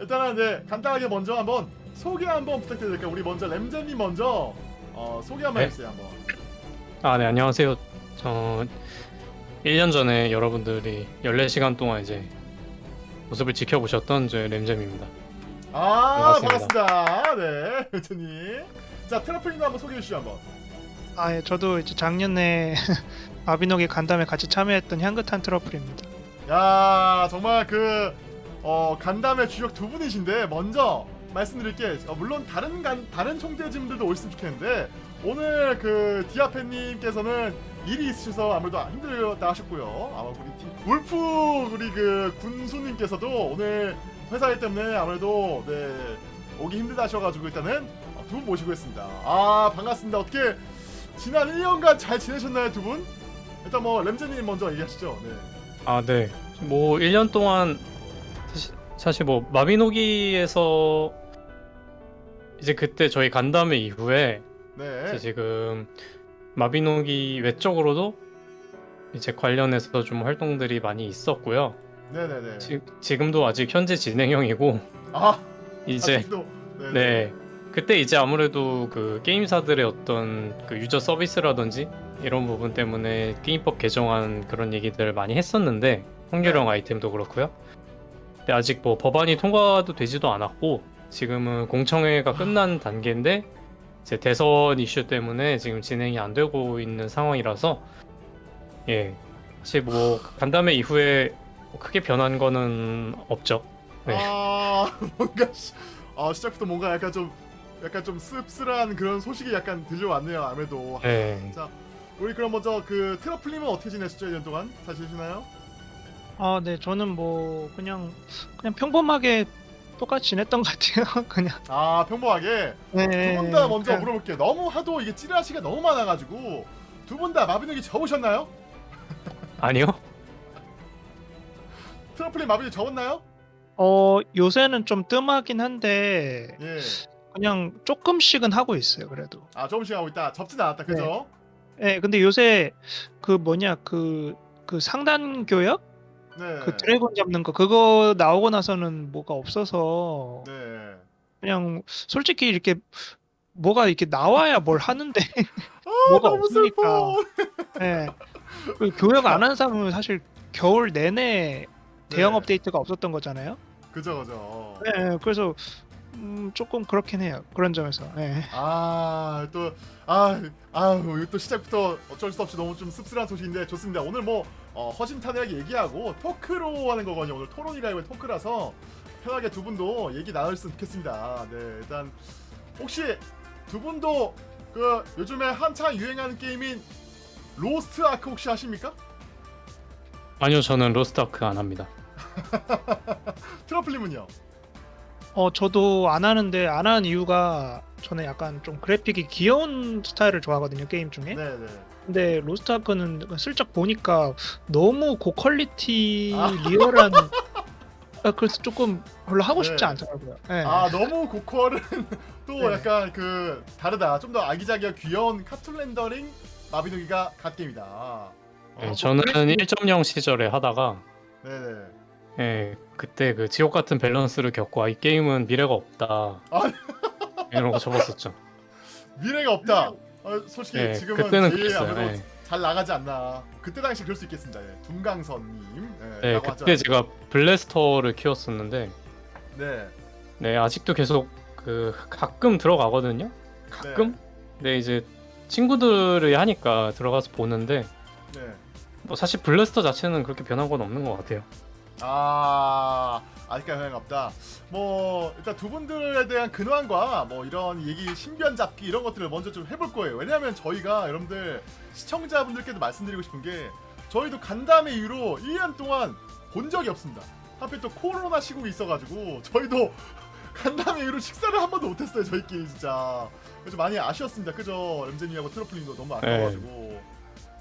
일단은 네 간단하게 먼저 한번 소개 한번 부탁드릴게요. 우리 먼저 램잼님 먼저 어, 소개 한번 네. 해주세요 한번. 아, 네, 안녕하세요. 저 1년 전에 여러분들이 14시간 동안 이제 모습을 지켜보셨던 저 램잼입니다. 아 반갑습니다. 반갑습니다. 네 램잼님. 자 트러플님도 한번 소개해 주시죠 한번. 아, 예, 저도 이제 작년에 마비노기 간담회 같이 참여했던 향긋한 트러플입니다. 야 정말 그 어, 간담회 주역 두 분이신데 먼저 말씀드릴게 어, 물론 다른 간 다른 총대진들도 오셨으면 좋겠는데 오늘 그 디아페님께서는 일이 있으셔서 아무래도 힘들다 하셨고요. 아마 우리 디- 울프 우리 그 군수님께서도 오늘 회사 일 때문에 아무래도 네 오기 힘들다 하셔가지고 일단은 어, 두분 모시고 있습니다. 아 반갑습니다. 어떻게 지난 1년간 잘 지내셨나요 두 분? 일단 뭐 램제님 먼저 얘기하시죠. 네. 아, 네. 뭐 1년 동안 사실, 뭐 마비노기에서 이제 그때 저희 간담회 이후에 네. 지금 마비노기 외적으로도 이제 관련해서 좀 활동들이 많이 있었고요. 네네네. 지, 지금도 아직 현재 진행형이고 아 이제. 네. 그때 이제 아무래도 그 게임사들의 어떤 그 유저 서비스라든지 이런 부분 때문에 게임법 개정안 그런 얘기들 많이 했었는데 확률형 아이템도 그렇고요. 근데 아직 뭐 법안이 통과도 되지도 않았고 지금은 공청회가 끝난 단계인데 이제 대선 이슈 때문에 지금 진행이 안 되고 있는 상황이라서 예 사실 뭐 간담회 이후에 뭐 크게 변한 거는 없죠. 네. 아 뭔가 시, 아 시작부터 뭔가 약간 좀 약간 좀 씁쓸한 그런 소식이 약간 들려왔네요. 아무래도. 네. 자 우리 그럼 먼저 그 트러플님은 어떻게 지내셨죠 1년 동안? 잘 지내시나요? 아, 네, 저는 뭐 그냥 그냥 평범하게 똑같이 지냈던 것 같아요. 그냥. 아 평범하게 네. 두 분 다 먼저 그냥- 물어볼게요. 너무 하도 이게 찌라시가 너무 많아가지고 두 분 다 마비노기 접으셨나요? 아니요. 트러플님 마비노기 접었나요? 어, 요새는 좀 뜸하긴 한데 예. 그냥 조금씩은 하고 있어요. 그래도. 아 조금씩 하고 있다. 접진 않았다. 그죠? 예, 근데 요새 그 뭐냐 그 그 상단 교역 네. 그 드래곤 잡는 거 그거 나오고 나서는 뭐가 없어서 네. 그냥 솔직히 이렇게 뭐가 이렇게 나와야 뭘 하는데 아 뭐가 없으니까. 예. 그 교역 안 하는 사람은 사실 겨울 내내 대형 네. 업데이트가 없었던 거잖아요. 그죠 그죠. 예, 그래서 음, 조금 그렇긴 해요. 그런 점에서. 예. 아, 또, 아, 아유, 또 시작부터 어쩔 수 없이 너무 좀 씁쓸한 소식인데 좋습니다. 오늘 뭐, 어, 허심탄회하게 얘기하고 토크로 하는 거거든요. 오늘 토론이라고 토크라서 편하게 두 분도 얘기 나눴으면 좋겠습니다. 네, 일단, 혹시 두 분도 그 요즘에 한창 유행하는 게임인 로스트 아크 혹시 하십니까? 아니요, 저는 로스트 아크 안 합니다. 트러플님은요? 어, 저도 안 하는데 안 하는 이유가 저는 약간 좀 그래픽이 귀여운 스타일을 좋아하거든요, 게임 중에. 네, 네. 근데 로스트 아크는 슬쩍 보니까 너무 고quality 아. 리얼한 아, 그래서 조금 별로 하고 싶지 네. 않더라고요. 예. 아 너무 고퀄은 또 네. 약간 그 다르다. 좀 더 아기자기하고 귀여운 카툰 렌더링 마비노기가 갓게임이다. 어, 예, 저는 그래서- 1.0 시절에 하다가 네네. 예, 그때 그 지옥 같은 밸런스를 겪고 아, 이 게임은 미래가 없다. 아. 이런 거 접었었죠. 미래가 없다. 어, 솔직히 예, 지금은 그때는 그랬어요. 예. 잘 나가지 않나. 그때 당시 그럴 수 있겠습니다. 예. 둠강선님. 예, 네, 그때. 제가 블래스터를 키웠었는데 네. 네, 아직도 계속 그 가끔 들어가거든요. 가끔. 네. 근데 이제 친구들이 하니까 들어가서 보는데 네. 뭐 사실 블래스터 자체는 그렇게 변한 건 없는 것 같아요. 아 아직까지 소용 없다. 뭐 일단 두 분들에 대한 근황과 뭐 이런 얘기 신변 잡기 이런 것들을 먼저 좀 해볼 거예요. 왜냐하면 저희가 여러분들 시청자분들께도 말씀드리고 싶은 게 저희도 간담회 이후로 1년 동안 본 적이 없습니다. 하필 또 코로나 시국이 있어가지고 저희도 간담회 이후로 식사를 한 번도 못했어요. 저희끼리 진짜. 그래서 많이 아쉬웠습니다. 그죠? 엠제님하고 트러플님도 너무 아까워가지고.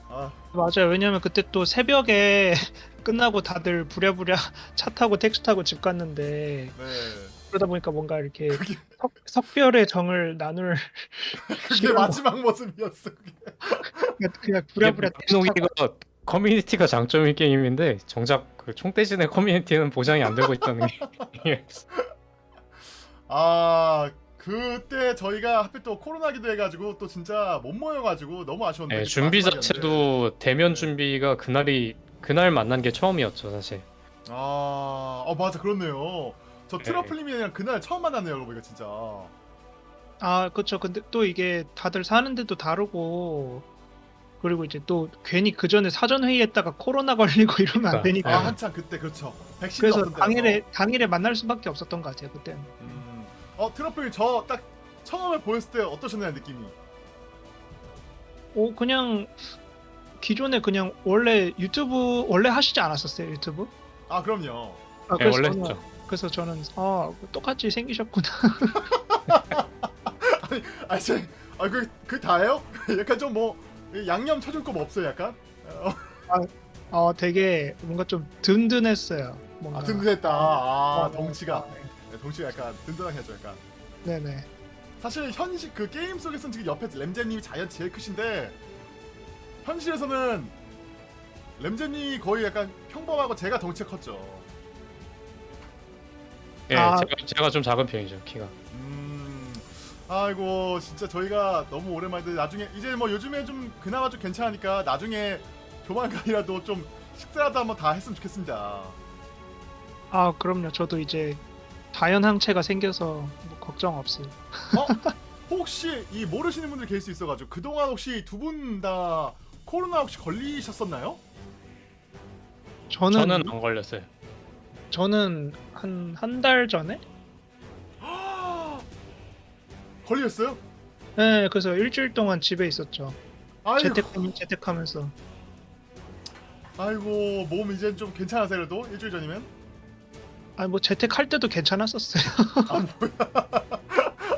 아 맞아요. 왜냐면 그때 또 새벽에 끝나고 다들 부랴부랴 차 타고 택시 타고 집 갔는데 네. 그러다 보니까 뭔가 이렇게 그게 석, 석별의 정을 나눌 그게 마지막 모습이었어. 그게. 그냥 부랴부랴 택시 타고 마비노기가 커뮤니티가 장점인 게임인데 정작 그 총대진의 커뮤니티는 보장이 안 되고 있다는 게 아 그때 저희가 하필 또 코로나기도 해가지고 또 진짜 못 모여가지고 너무 아쉬웠는데 예, 그때 준비. 자체도 대면 준비가 그날이 그날 만난 게 처음이었죠 사실. 아, 어 맞아 그렇네요. 저 네. 트러플님이랑 그날 처음 만났네요, 여러분 이거 진짜. 아 그쵸 근데 또 이게 다들 사는 데도 다르고 그리고 이제 또 괜히 그 전에 사전 회의했다가 코로나 걸리고 이러면 안 그러니까. 되니까 아 네. 한참 그때 그렇죠. 백신도 그래서. 당일에 당일에 만날 수밖에 없었던 것 같아요 그때 는 음. 어 트러플 저 딱 처음에 보였을 때 어떠셨나요 느낌이? 오 그냥 기존에 그냥 원래 유튜브 원래 하시지 않았었어요 유튜브? 아 그럼요. 아, 예, 그래서 원래 저는, 했죠. 그래서 저는 아 똑같이 생기셨구나 아 제, 아그 그 다예요? 약간 좀 뭐 양념 쳐줄 거 뭐 없어요, 약간? 어, 어 되게 뭔가 좀 든든했어요 뭔가 아 든든했다. 아 어, 덩치가 어, 네, 덩치가 약간 든든하겠죠, 약간. 네네 사실 현실 그 게임 속에서는 지금 옆에 램제님이 자연 제일 크신데 현실에서는 램제님이 거의 약간 평범하고 제가 덩치가 컸죠. 예, 아. 제가, 제가 좀 작은 편이죠 키가. 음, 아이고 진짜 저희가 너무 오랜만인데 나중에 이제 뭐 요즘에 좀 그나마 좀 괜찮으니까 나중에 조만간이라도 좀 식사라도 한번 다 했으면 좋겠습니다. 아 그럼요 저도 이제 다연항체가 생겨서 뭐 걱정 없어요 혹시 이 모르시는 분들 계실 수 있어가지고 그동안 혹시 두 분 다 코로나 혹시 걸리셨었나요? 저는 저는 안 걸렸어요. 저는 한 한 달 전에 걸렸어요? 네 그래서 일주일 동안 집에 있었죠 아이고, 재택 재택하면서 아이고 몸 이제 좀 괜찮으세요 그래도 일주일 전이면? 아니 뭐 재택할 때도 괜찮았었어요 아 뭐야?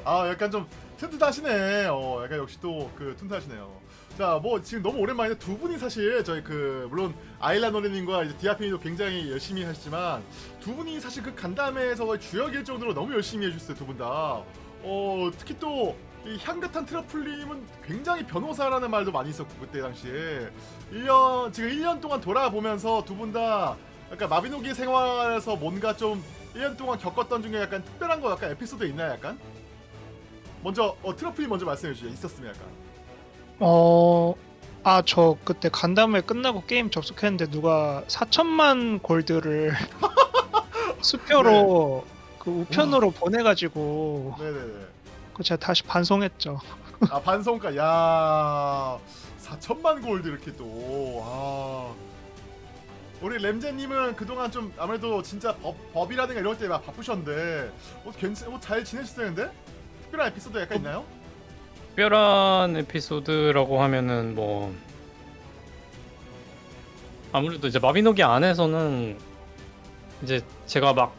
아 약간 좀 튼튼하시네. 어 약간 역시 또 그 튼튼하시네요. 자 뭐 지금 너무 오랜만인데 두 분이 사실 저희 그 물론 아일라 노래님과 이제 디아피니도 굉장히 열심히 하시지만 두 분이 사실 그 간담회에서 주역일 정도로 너무 열심히 해주셨어요 두 분 다. 어 특히 또 이 향긋한 트러플님은 굉장히 변호사라는 말도 많이 있었고 그때 당시에 1년 지금 1년 동안 돌아보면서 두 분 다 약간 마비노기 생활에서 뭔가 좀 1년 동안 겪었던 중에 약간 특별한 거 약간 에피소드 있나요 약간? 먼저 어 트러플이 먼저 말씀해 주시죠. 있었으면 약간. 어, 아, 저 그때 간담회 끝나고 게임 접속했는데 누가 4천만 골드를 수표로 그 우편으로 보내가지고 네네네. 그 제가 다시 반송했죠. 아 반송가 야 4천만 골드 이렇게 또 아 우리 램제님은 그동안 좀 아무래도 진짜 법, 법이라든가 이럴 때막 바쁘셨는데 뭐 괜찮 뭐잘 지내셨어요 근데 특별한 에피소드 약간 있나요? 특별한 에피소드라고 하면은 뭐 아무래도 이제 마비노기 안에서는 이제 제가 막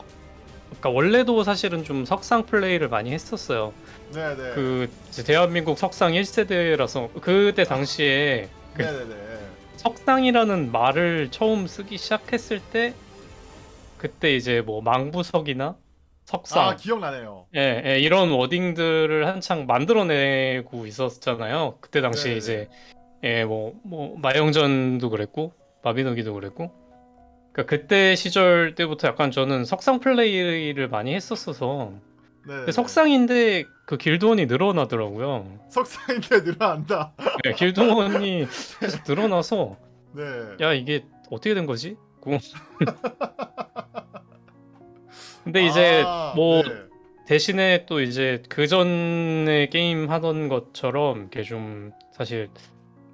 그러니까 원래도 사실은 좀 석상 플레이를 많이 했었어요. 네네 그 이제 대한민국 석상 1세대라서 그때 당시에 그 네네네 석상이라는 말을 처음 쓰기 시작했을 때 그때 이제 뭐 망부석이나 석상 아 기억나네요 예, 예, 이런 워딩들을 한창 만들어내고 있었잖아요. 그때 당시에 네네. 이제 예, 뭐, 뭐 마영전도 그랬고 마비노기도 그랬고. 그러니까 그때 시절 때부터 약간 저는 석상 플레이를 많이 했었어서 네 석상인데 그 길드원이 늘어나더라고요. 석상인데 늘어난다 예, 길드원이 계속 늘어나서 네 야 이게 어떻게 된 거지? 고- 근데 이제 아, 뭐 네. 대신에 또 이제 그 전에 게임 하던 것처럼 이렇게 좀 사실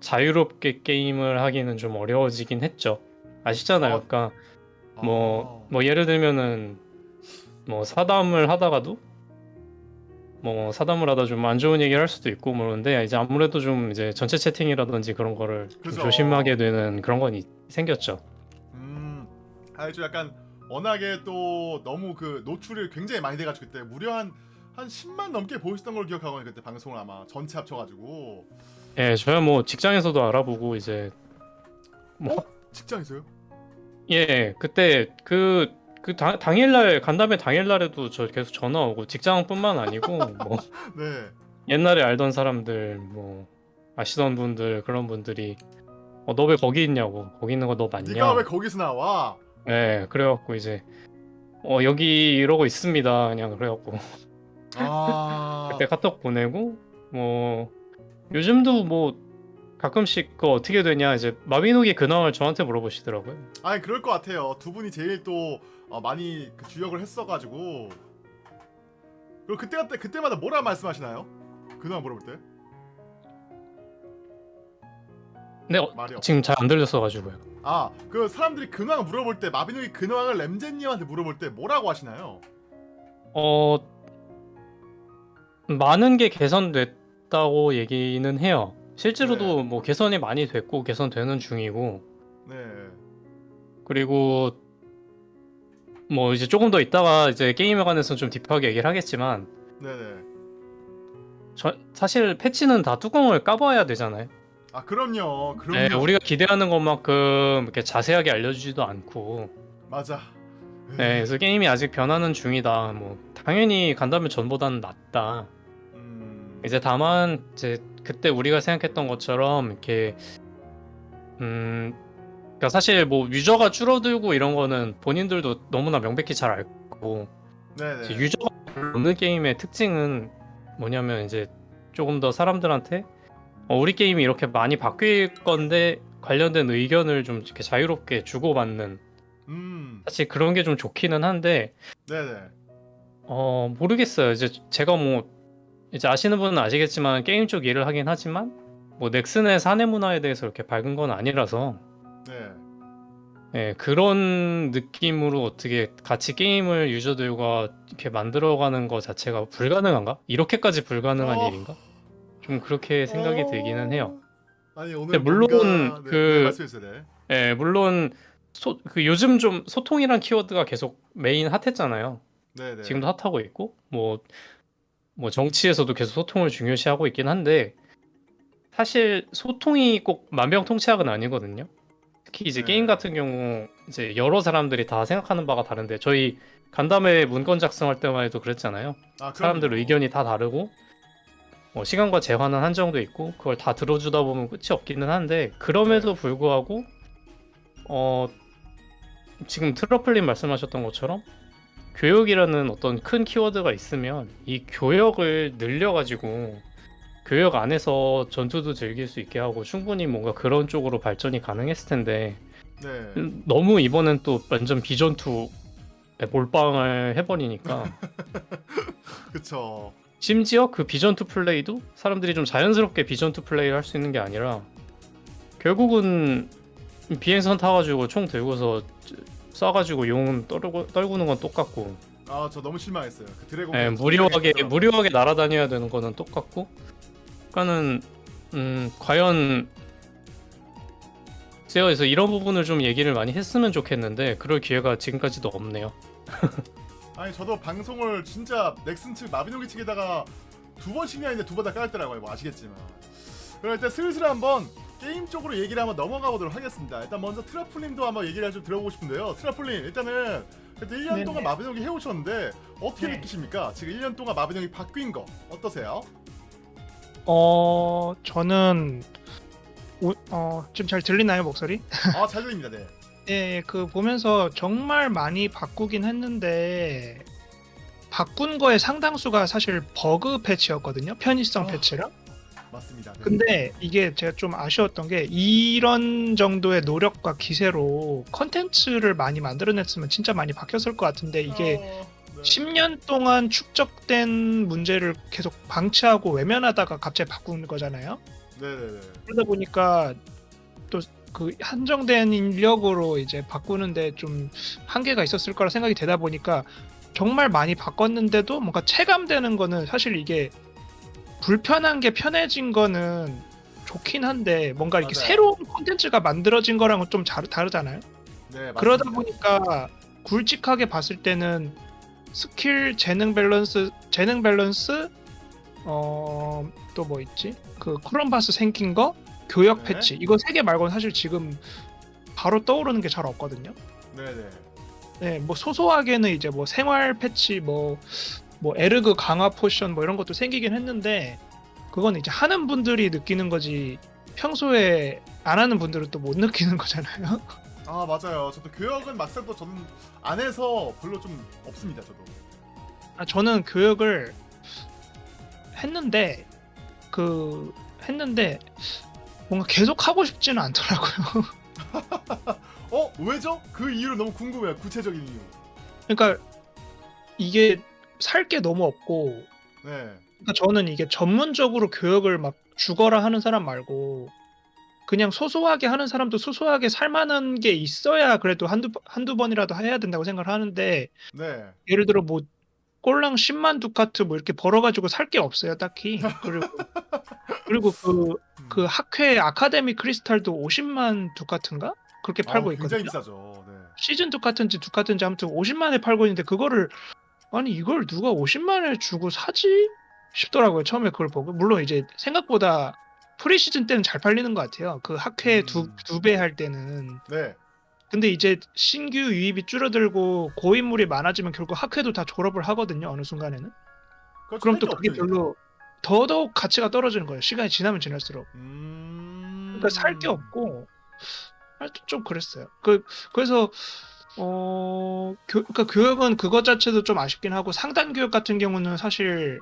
자유롭게 게임을 하기는 좀 어려워지긴 했죠. 아시잖아요. 어. 그러니까 뭐 아. 뭐 예를 들면은 뭐 사담을 하다가도 뭐 사담을 하다 좀 안 좋은 얘기를 할 수도 있고 뭐 그런데 이제 아무래도 좀 이제 전체 채팅이라든지 그런 거를 좀 그죠. 조심하게 되는 그런 건 이- 생겼죠. 음, 아주 약간 워낙에 또 너무 그 노출이 굉장히 많이 돼가지고 그때 무려 한, 한 10만 넘게 보였던 걸 기억하거든요 그때 방송을 아마 전체 합쳐가지고 예, 저야 뭐 직장에서도 알아보고 이제 뭐 어? 직장에서요? 예, 그때 그, 그 당, 당일날 간담회 당일날에도 저 계속 전화 오고 직장뿐만 아니고 뭐 네 옛날에 알던 사람들 뭐 아시던 분들 그런 분들이 어, 너 왜 거기 있냐고 거기 있는 거 너 맞냐? 네가 왜 거기서 나와? 예, 그래갖고 이제 어 여기 이러고 있습니다 그냥 그래갖고 아 그때 카톡 보내고 뭐 요즘도 뭐 가끔씩 그 어떻게 되냐 이제 마비노기 근황을 저한테 물어보시더라고요. 아니 그럴 것 같아요. 두 분이 제일 또 어, 많이 그 주역을 했어가지고 그리고 그때 그때 그때마다 뭐라 말씀하시나요? 근황 물어볼 때 근데 어, 말이. 지금 잘 안 들렸어가지고요. 아그 사람들이 근황 물어볼 때 마비노기 근황을 램제님한테 물어볼 때 뭐라고 하시나요? 어 많은 게 개선됐다고 얘기는 해요. 실제로도 네. 뭐 개선이 많이 됐고 개선되는 중이고 네. 그리고 뭐 이제 조금 더 있다가 이제 게임에 관해서 좀 딥하게 얘기를 하겠지만 네네. 저, 사실 패치는 다 뚜껑을 까봐야 되잖아요. 아 그럼요. 그럼요. 네, 우리가 기대하는 것만큼 이렇게 자세하게 알려주지도 않고 맞아. 네, 그래서 게임이 아직 변하는 중이다. 뭐 당연히 간다면 전보다는 낫다. 음... 이제 다만 이제 그때 우리가 생각했던 것처럼 이렇게 음 그러니까 사실 뭐 유저가 줄어들고 이런 거는 본인들도 너무나 명백히 잘 알고 유저가 없는 게임의 특징은 뭐냐면 이제 조금 더 사람들한테 어, 우리 게임이 이렇게 많이 바뀔 건데 관련된 의견을 좀 이렇게 자유롭게 주고받는 음. 사실 그런 게 좀 좋기는 한데 네네. 어 모르겠어요. 이제 제가 뭐 이제 아시는 분은 아시겠지만 게임 쪽 일을 하긴 하지만 뭐 넥슨의 사내 문화에 대해서 이렇게 밝은 건 아니라서 네. 예, 그런 느낌으로 어떻게 같이 게임을 유저들과 이렇게 만들어가는 것 자체가 불가능한가? 이렇게까지 불가능한 어. 일인가? 좀 그렇게 생각이 어. 들기는 해요. 아니 오늘 물론 뭔가... 네, 그- 네, 말씀해주세요. 네. 예, 물론 소, 그 요즘 좀 소통이란 키워드가 계속 main hot했잖아요. 네네. 지금도 hot하고 있고 뭐, 뭐 정치에서도 계속 소통을 중요시하고 있긴 한데 사실 소통이 꼭 만병통치약은 아니거든요. 특히 이제 네. 게임 같은 경우 이제 여러 사람들이 다 생각하는 바가 다른데 저희 간담회 문건 작성할 때만 해도 그랬잖아요. 아, 사람들. 의견이 다 다르고 뭐 시간과 재화는 한정돼 있고 그걸 다 들어주다 보면 끝이 없기는 한데 그럼에도 네. 불구하고 어 지금 트러플님 말씀하셨던 것처럼 교역이라는 어떤 큰 키워드가 있으면 이 교역을 늘려가지고 교역 안에서 전투도 즐길 수 있게 하고 충분히 뭔가 그런 쪽으로 발전이 가능했을 텐데 네. 음, 너무 이번엔 또 완전 비전투 몰빵을 해버리니까 그쵸. 심지어 그 비전투 플레이도 사람들이 좀 자연스럽게 비전투 플레이를 할 수 있는 게 아니라 결국은 비행선 타가지고 총 들고서 쏴가지고 용 떨고, 떨구는 건 똑같고 아 저 너무 실망했어요. 그 드래곤. 예, 무료하게 무료하게 날아다녀야 되는 거는 똑같고 그러니까는 음 과연 그래서 이런 부분을 좀 얘기를 많이 했으면 좋겠는데 그럴 기회가 지금까지도 없네요. 아니 저도 방송을 진짜 넥슨 측 마비노기 측에다가 두 번씩이나 했는데 두 번 다 깔더라고요. 뭐 아시겠지만. 그럼 일단 슬슬 한번 게임 쪽으로 얘기를 한번 넘어가 보도록 하겠습니다. 일단 먼저 트라플님도 한번 얘기를 좀 들어보고 싶은데요. 트라플님 일단은 그래도 1년 네네. 동안 마비노기 해오셨는데 어떻게 네. 느끼십니까? 지금 1년 동안 마비노기 바뀐 거 어떠세요? 어 저는 오- 어 지금 잘 들리나요 목소리? 아 잘 들립니다. 네. 예, 그 보면서 정말 많이 바꾸긴 했는데 바꾼 거의 상당수가 사실 버그 패치였거든요. 편의성 어. 패치랑. 맞습니다. 네. 근데 이게 제가 좀 아쉬웠던 게 이런 정도의 노력과 기세로 컨텐츠를 많이 만들어냈으면 진짜 많이 바뀌었을 것 같은데 이게 어, 네. 10년 동안 축적된 문제를 계속 방치하고 외면하다가 갑자기 바꾸는 거잖아요. 네네네. 그러다 보니까 또 그 한정된 인력으로 이제 바꾸는데 좀 한계가 있었을 거라 생각이 되다 보니까 정말 많이 바꿨는데도 뭔가 체감되는 거는 사실 이게 불편한 게 편해진 거는 좋긴 한데 뭔가 이렇게 맞아요. 새로운 콘텐츠가 만들어진 거랑은 좀 자- 다르잖아요. 네, 맞습니다. 그러다 보니까 굵직하게 봤을 때는 스킬 재능 밸런스 재능 밸런스 어 또 뭐 있지 그 크롬바스 생긴 거 교역 네. 패치 이거 세 개 말고는 사실 지금 바로 떠오르는 게 잘 없거든요. 네네. 네, 뭐 소소하게는 이제 뭐 생활 패치 뭐 뭐 에르그 강화 potion 뭐 이런 것도 생기긴 했는데 그건 이제 하는 분들이 느끼는 거지 평소에 안 하는 분들은 또 못 느끼는 거잖아요. 아 맞아요. 저도 교역은 막상 또 저는 안 해서 별로 좀 없습니다. 저도. 아, 저는 교육을 했는데 그 했는데 뭔가 계속 하고 싶지는 않더라고요. 어 왜죠? 그 이유를 너무 궁금해요. 구체적인 이유. 그러니까 이게 살 게 너무 없고 네. 그러니까 저는 이게 전문적으로 교육을 막 죽어라 하는 사람 말고 그냥 소소하게 하는 사람도 소소하게 살만한 게 있어야 그래도 한두 번- 한두 번이라도 해야 된다고 생각을 하는데 네. 예를 들어 뭐 꼴랑 10만 두카트 뭐 이렇게 벌어가지고 살 게 없어요 딱히 그리고 그리고 그, 음. 그 학회 아카데미 크리스탈도 50만 두카트인가 그렇게 팔고 아, 굉장히 있거든요 비싸죠. 네. 시즌 두카트인지 두카트인지 아무튼 50만에 팔고 있는데 그거를 아니 이걸 누가 50만에 주고 사지 싶더라고요 처음에 그걸 보고 물론 이제 생각보다 프리 시즌 때는 잘 팔리는 것 같아요 그 학회 음. 두두 배 할 때는 네. 근데 이제 신규 유입이 줄어들고 고인물이 많아지면 결국 학회도 다 졸업을 하거든요 어느 순간에는. 그럼 또 그게. 별로 더더욱 가치가 떨어지는 거예요 시간이 지나면 지날수록 음. 그러니까 살 게 없고 좀 그랬어요. 그 그래서 어 교, 그러니까 교육은 그것 자체도 좀 아쉽긴 하고 상단 교육 같은 경우는 사실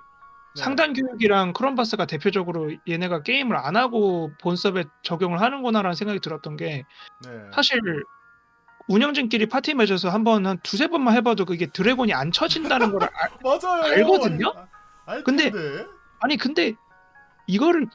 네. 상단 교육이랑 크롬바스가 대표적으로 얘네가 게임을 안 하고 본섭에 적용을 하는구나라는 생각이 들었던 게 네. 사실 운영진끼리 파티 맺어서 한번 한 두세 번만 해봐도 그게 드래곤이 안 쳐진다는 걸 알, 맞아요. 알거든요? 아, 알 근데-. 아니 근데 이거를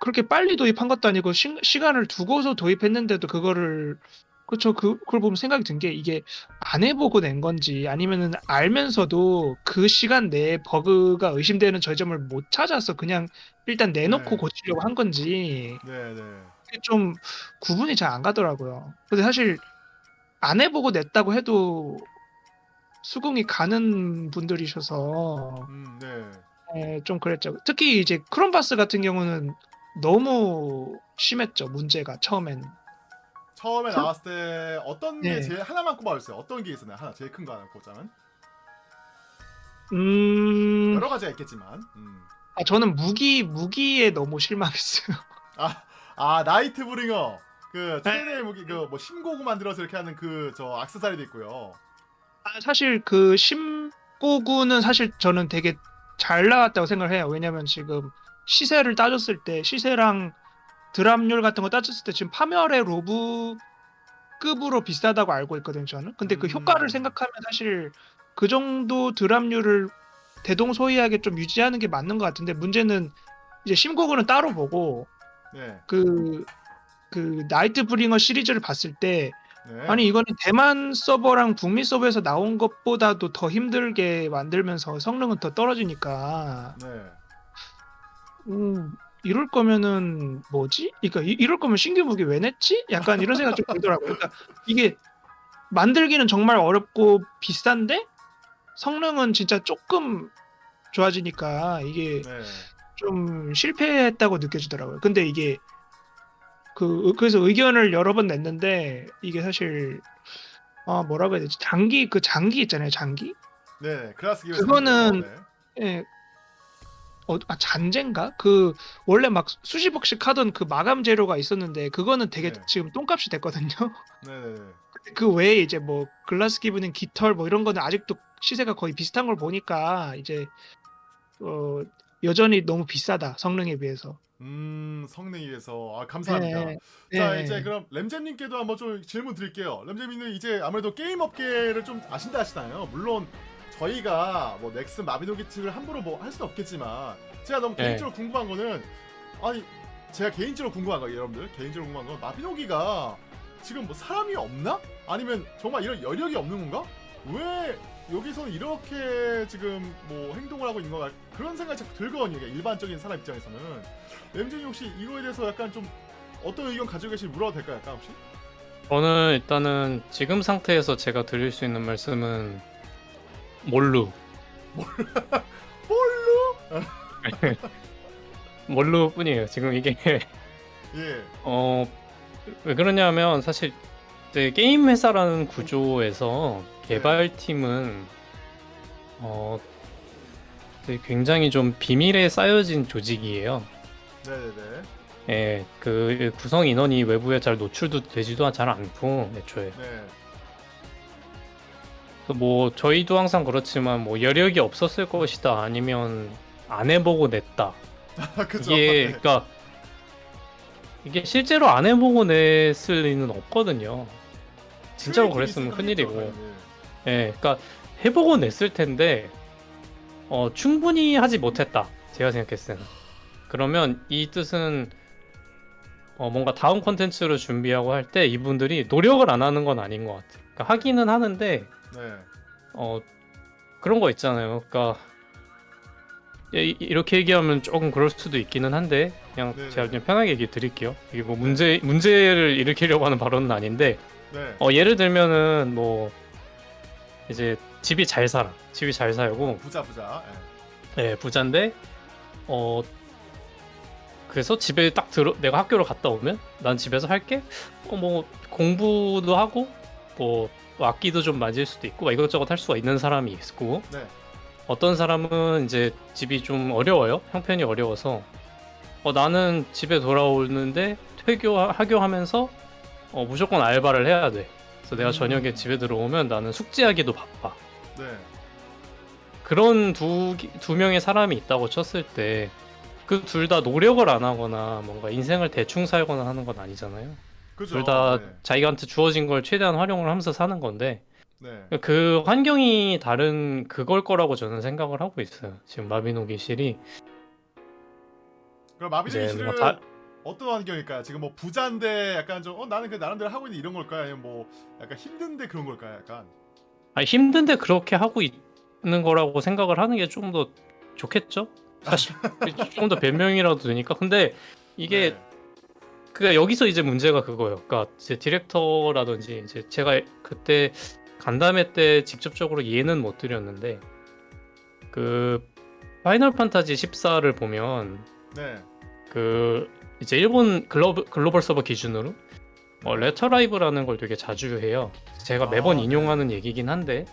그렇게 빨리 도입한 것도 아니고 시, 시간을 두고서 도입했는데도 그거를 그쵸 그 그걸 보면 생각이 든 게 이게 안 해보고 낸 건지 아니면은 알면서도 그 시간 내에 버그가 의심되는 저점을 못 찾아서 그냥 일단 내놓고 네. 고치려고 한 건지 네, 네. 그게 좀 구분이 잘 안 가더라고요. 근데 사실 안 해보고 냈다고 해도 수긍이 가는 분들이셔서 음, 네. 예, 좀 그랬죠. 특히 이제 크롬바스 같은 경우는 너무 심했죠. 문제가 처음엔. 처음에 그- 나왔을 때 어떤 게 네. 제일 하나만 꼽아주세요. 어떤 게 있었나요? 하나 제일 큰 거 하나 꼽자면 음, 여러 가지가 있겠지만. 음. 아, 저는 무기 무기에 너무 실망했어요. 아, 아 나이트 브링어 그 네. 최대 무기 그 뭐 심고구 만들어서 이렇게 하는 그 저 악세사리도 있고요. 아, 사실 그 심고구는 사실 저는 되게 잘 나왔다고 생각을 해요. 왜냐면 지금 시세를 따졌을 때 시세랑 드랍률 같은 거 따졌을 때 지금 파멸의 로브급으로 비싸다고 알고 있거든요. 저는. 근데 그 음. 효과를 생각하면 사실 그 정도 드랍률을 대동소이하게 좀 유지하는 게 맞는 것 같은데 문제는 이제 심고구는 따로 보고 네. 그 그 나이트 브링어 시리즈를 봤을 때 네. 아니 이거는 대만 서버랑 북미 서버에서 나온 것보다도 더 힘들게 만들면서 성능은 더 떨어지니까 네. 음, 이럴 거면은 뭐지? 그러니까 이, 이럴 거면 신규 무기 왜 냈지? 약간 이런 생각 좀 들더라고요. 그러니까 이게 만들기는 정말 어렵고 비싼데 성능은 진짜 조금 좋아지니까 이게 네. 좀 실패했다고 느껴지더라고요. 근데 이게 그 그래서 의견을 여러 번 냈는데 이게 사실 아 뭐라고 해야 되지? 장기 그 장기 있잖아요, 장기. 네. 클라스 기어 그거는- 네. 예. 어, 아 잔재인가? 그 원래 막 수십억씩 하던 그 마감 재료가 있었는데 그거는 되게 네. 지금 똥값이 됐거든요. 네, 네, 네. 그 외에 이제 뭐 글라스 기브닝 깃털 뭐 이런 거는 아직도 시세가 거의 비슷한 걸 보니까 이제 어 여전히 너무 비싸다 성능에 비해서. 음, 성능에 위해서 아, 감사합니다. 네. 자, 네. 이제 그럼 램잼님께도 한번 좀 질문 드릴게요. 램잼님은 이제 아무래도 게임 업계를 좀 아신다 하시나요? 물론 저희가 뭐 넥슨 마비노기츠를 함부로 뭐 할 수는 없겠지만 제가 너무 네. 개인적으로 궁금한 거는 아니 제가 개인적으로 궁금한 거 여러분들 개인적으로 궁금한 건 마비노기가 지금 뭐 사람이 없나? 아니면 정말 이런 여력이 없는 건가? 왜 여기서는 이렇게 지금 뭐 행동을 하고 있는 건가? 그런 생각이 자꾸 들거든요. 일반적인 사람 입장에서는 램잼이 혹시 이거에 대해서 약간 좀 어떤 의견 가지고 계신지 물어도 될까요? 약간 혹시? 저는 일단은 지금 상태에서 제가 드릴 수 있는 말씀은 몰루. 몰루 뿐이에요. 지금 이게 예. 어, 왜 그러냐면 사실 게임 회사라는 구조에서 개발팀은 어, 굉장히 좀 비밀에 쌓여진 조직이에요. 네네네. 예, 그 구성 인원이 외부에 잘 노출도 되지도 잘 않고 애초에 네. 그뭐 저희도 항상 그렇지만 뭐 여력이 없었을 것이다 아니면 안 해보고 냈다. 그죠. 이게 네. 그러니까 이게 실제로 안 해보고 냈을 리는 없거든요. 진짜로 그랬으면 큰일이고. 하겠죠. 네. 예, 그러니까 해보고 냈을 텐데 어, 충분히 하지 못했다. 제가 생각했을 때는. 그러면 이 뜻은 어, 뭔가 다음 콘텐츠를 준비하고 할 때 이분들이 노력을 안 하는 건 아닌 것 같아요. 그러니까 하기는 하는데 네. 어 그런 거 있잖아요. 그러니까 이- 이렇게 얘기하면 조금 그럴 수도 있기는 한데 그냥 네네. 제가 그냥 편하게 얘기 드릴게요. 이게 뭐 문제 문제를 일으키려고 하는 발언은 아닌데 네. 어 예를 들면은 뭐 이제 집이 잘 살아 집이 잘 살고 부자 부자. 예 부자인데 어 그래서 집에 딱 들어 내가 학교를 갔다 오면 난 집에서 할게 어 뭐 공부도 하고 뭐 악기도 좀 맞을 수도 있고 막 이것저것 할 수가 있는 사람이 있고 네. 네. 어떤 사람은 이제 집이 좀 어려워요 형편이 어려워서 어 나는 집에 돌아오는데 퇴교 하교하면서 어 무조건 알바를 해야 돼 그래서 내가 음. 저녁에 집에 들어오면 나는 숙제하기도 바빠 네. 그런 두, 기- 두 명의 사람이 있다고 쳤을 때 그 둘 다 노력을 안 하거나 뭔가 인생을 대충 살거나 하는 건 아니잖아요. 둘 다 네. 자기한테 주어진 걸 최대한 활용을 하면서 사는 건데 네. 그 환경이 다른 그걸 거라고 저는 생각을 하고 있어요. 지금 마비노기 실이 그럼 마비노기 뭔가 다- 어떤 환경일까요? 지금 뭐 부자인데 약간 좀 어 나는 그 나름대로 하고 있는 이런 걸까요? 아니면 뭐 약간 힘든데 그런 걸까요? 약간. 아니, 힘든데 그렇게 하고 있는 거라고 생각을 하는 게 좀 더 좋겠죠? 사실 좀 더 변명이라도 되니까 근데 이게 네. 그니까 여기서 이제 문제가 그거예요. 그러니까 이제 디렉터라든지 이제 제가 그때 간담회 때 직접적으로 얘기는 못 드렸는데 그 파이널 판타지 14를 보면 네. 그 이제 일본 글로벌, 글로벌 서버 기준으로 어, letter live라는 걸 되게 자주 해요. 제가 매번 아, 네. 인용하는 얘기긴 한데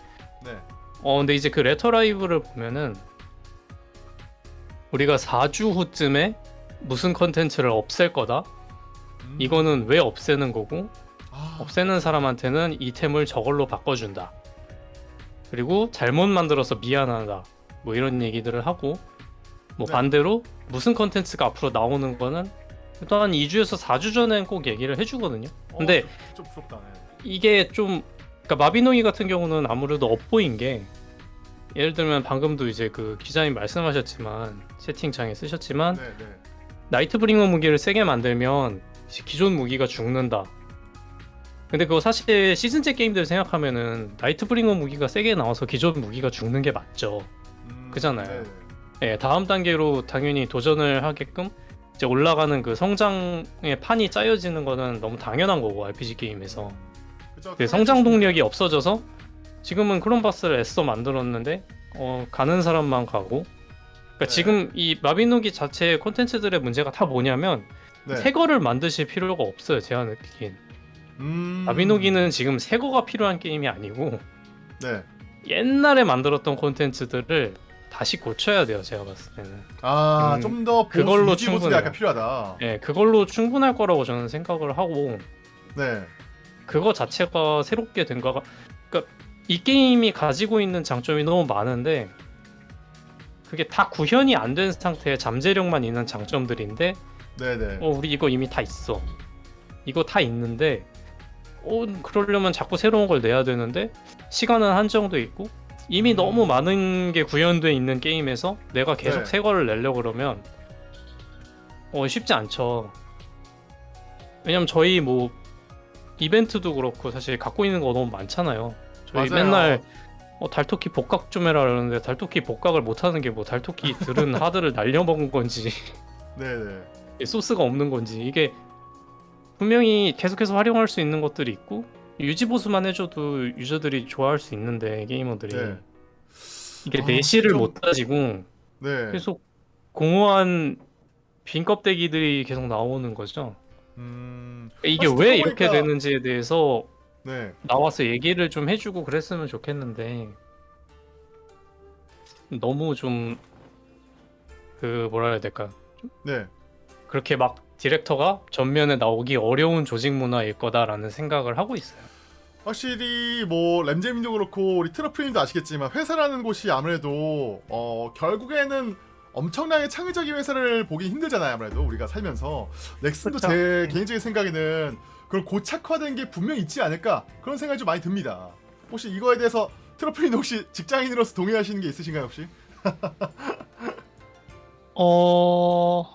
네. 어 근데 이제 그 letter live를 보면은 우리가 4주 후쯤에 무슨 컨텐츠를 없앨 거다. 음. 이거는 왜 없애는 거고 아, 없애는 사람한테는 아이템을 저걸로 바꿔준다. 그리고 잘못 만들어서 미안하다. 뭐 이런 얘기들을 하고 뭐 네. 반대로 무슨 컨텐츠가 앞으로 나오는 거는 또한 2주에서 4주 전엔 꼭 얘기를 해주거든요. 어, 근데 좀, 좀 부럽다. 네. 이게 좀 그러니까 마비노기 같은 경우는 아무래도 업보인 게 예를 들면 방금도 이제 그 기자님 말씀하셨지만 채팅창에 쓰셨지만 네, 네. 나이트브링어 무기를 세게 만들면 기존 무기가 죽는다. 근데 그거 사실 시즌제 게임들 생각하면은 나이트브링어 무기가 세게 나와서 기존 무기가 죽는 게 맞죠. 음, 그잖아요. 네, 네. 예, 다음 단계로 당연히 도전을 하게끔 이제 올라가는 그 성장의 판이 짜여지는 거는 너무 당연한 거고 RPG 게임에서. 그 성장 동력이 없어져서 지금은 크롬바스를 애써 만들었는데 어, 가는 사람만 가고 그러니까 네. 지금 이 마비노기 자체의 콘텐츠들의 문제가 다 뭐냐면 네. 새 거를 만드실 필요가 없어요 제가 느끼기엔 음. 마비노기는 지금 새 거가 필요한 게임이 아니고 네. 옛날에 만들었던 콘텐츠들을 다시 고쳐야 돼요 제가 봤을 때는 아, 음, 좀더 그걸로 충분해요. 약간 필요하다. 예 그걸로 충분할 거라고 저는 생각을 하고 네. 그거 자체가 새롭게 된 거가 그러니까 이 게임이 가지고 있는 장점이 너무 많은데 그게 다 구현이 안 된 상태의 잠재력만 있는 장점들인데 네, 네. 어 우리 이거 이미 다 있어 이거 다 있는데 어 그러려면 자꾸 새로운 걸 내야 되는데 시간은 한정돼 있고 이미 음. 너무 많은 게 구현돼 있는 게임에서 내가 계속 네. 새 거를 내려 그러면 어 쉽지 않죠 왜냐면 저희 뭐 이벤트도 그렇고 사실 갖고 있는 거 너무 많잖아요 저희 맞아요. 맨날 어, 달토끼 복각 좀 해라 그러는데 달토끼 복각을 못 하는 게 뭐 달토끼 들은 하드를 날려먹은 건지 네, 네. 소스가 없는 건지 이게 분명히 계속해서 활용할 수 있는 것들이 있고 유지 보수만 해줘도 유저들이 좋아할 수 있는데 게이머들이 네. 이게 아, 내실을 좀- 못 따지고 네. 계속 공허한 빈 껍데기들이 계속 나오는 거죠. 음. 이게 사실 왜 이렇게 보니까- 되는지에 대해서 네. 나와서 얘기를 좀 해주고 그랬으면 좋겠는데 너무 좀 그 뭐라 해야 될까 네. 그렇게 막 디렉터가 전면에 나오기 어려운 조직 문화일 거다라는 생각을 하고 있어요. 확실히 뭐 램제님도 그렇고 우리 트러플님도 아시겠지만 회사라는 곳이 아무래도 어 결국에는 엄청나게 창의적인 회사를 보기 힘들잖아요 아무래도 우리가 살면서 넥슨도 그쵸. 제 음. 개인적인 생각에는 그런 고착화된 게 분명 있지 않을까 그런 생각이 좀 많이 듭니다 혹시 이거에 대해서 트러플님 혹시 직장인으로서 동의하시는 게 있으신가요 혹시? 어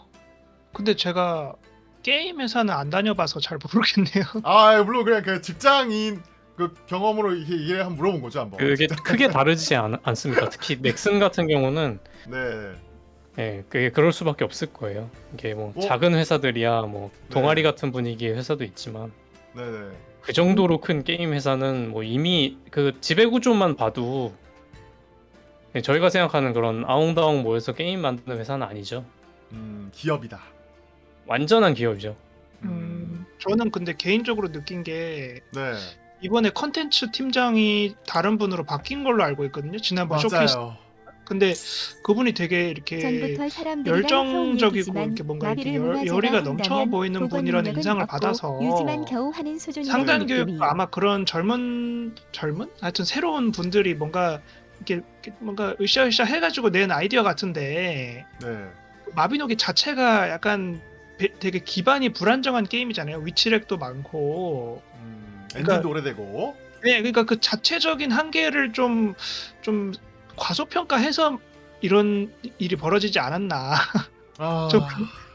근데 제가 게임 회사는 안 다녀봐서 잘 모르겠네요. 아 물론 그냥 그 직장인 그 경험으로 이게 이해를 한번 물어본 거죠 한번 그게 크게 다르지 않, 않습니다. 특히 넥슨 같은 경우는 네 예, 그게 그럴 수밖에 없을 거예요. 이게 뭐 어? 작은 회사들이야 뭐 동아리 네. 같은 분위기의 회사도 있지만 네네 그 정도로 큰 게임 회사는 뭐 이미 그 지배 구조만 봐도 예, 저희가 생각하는 그런 아웅다웅 모여서 게임 만드는 회사는 아니죠. 음 기업이다 완전한 기업이죠. 음, 저는 근데 개인적으로 느낀 게 네 이번에 컨텐츠 팀장이 다른 분으로 바뀐 걸로 알고 있거든요. 지난번 쇼케이스. 근데 그분이 되게 이렇게 열정적이고 이렇게 뭔가 이렇게 열, 열의가 넘쳐 보이는 분이라는 인상을 받아서 상단 느낌이. 교육도 아마 그런 젊은 젊은 하여튼 새로운 분들이 뭔가 이렇게, 이렇게 뭔가 으쌰으쌰 해가지고 낸 아이디어 같은데 네 마비노기 자체가 약간 배- 되게 기반이 불안정한 게임이잖아요. 위치렉도 많고. 음, 그러니까- 엔진도 오래되고 네, 그러니까 그 자체적인 한계를 좀 좀 과소평가해서 이런 일이 벌어지지 않았나 아, 좀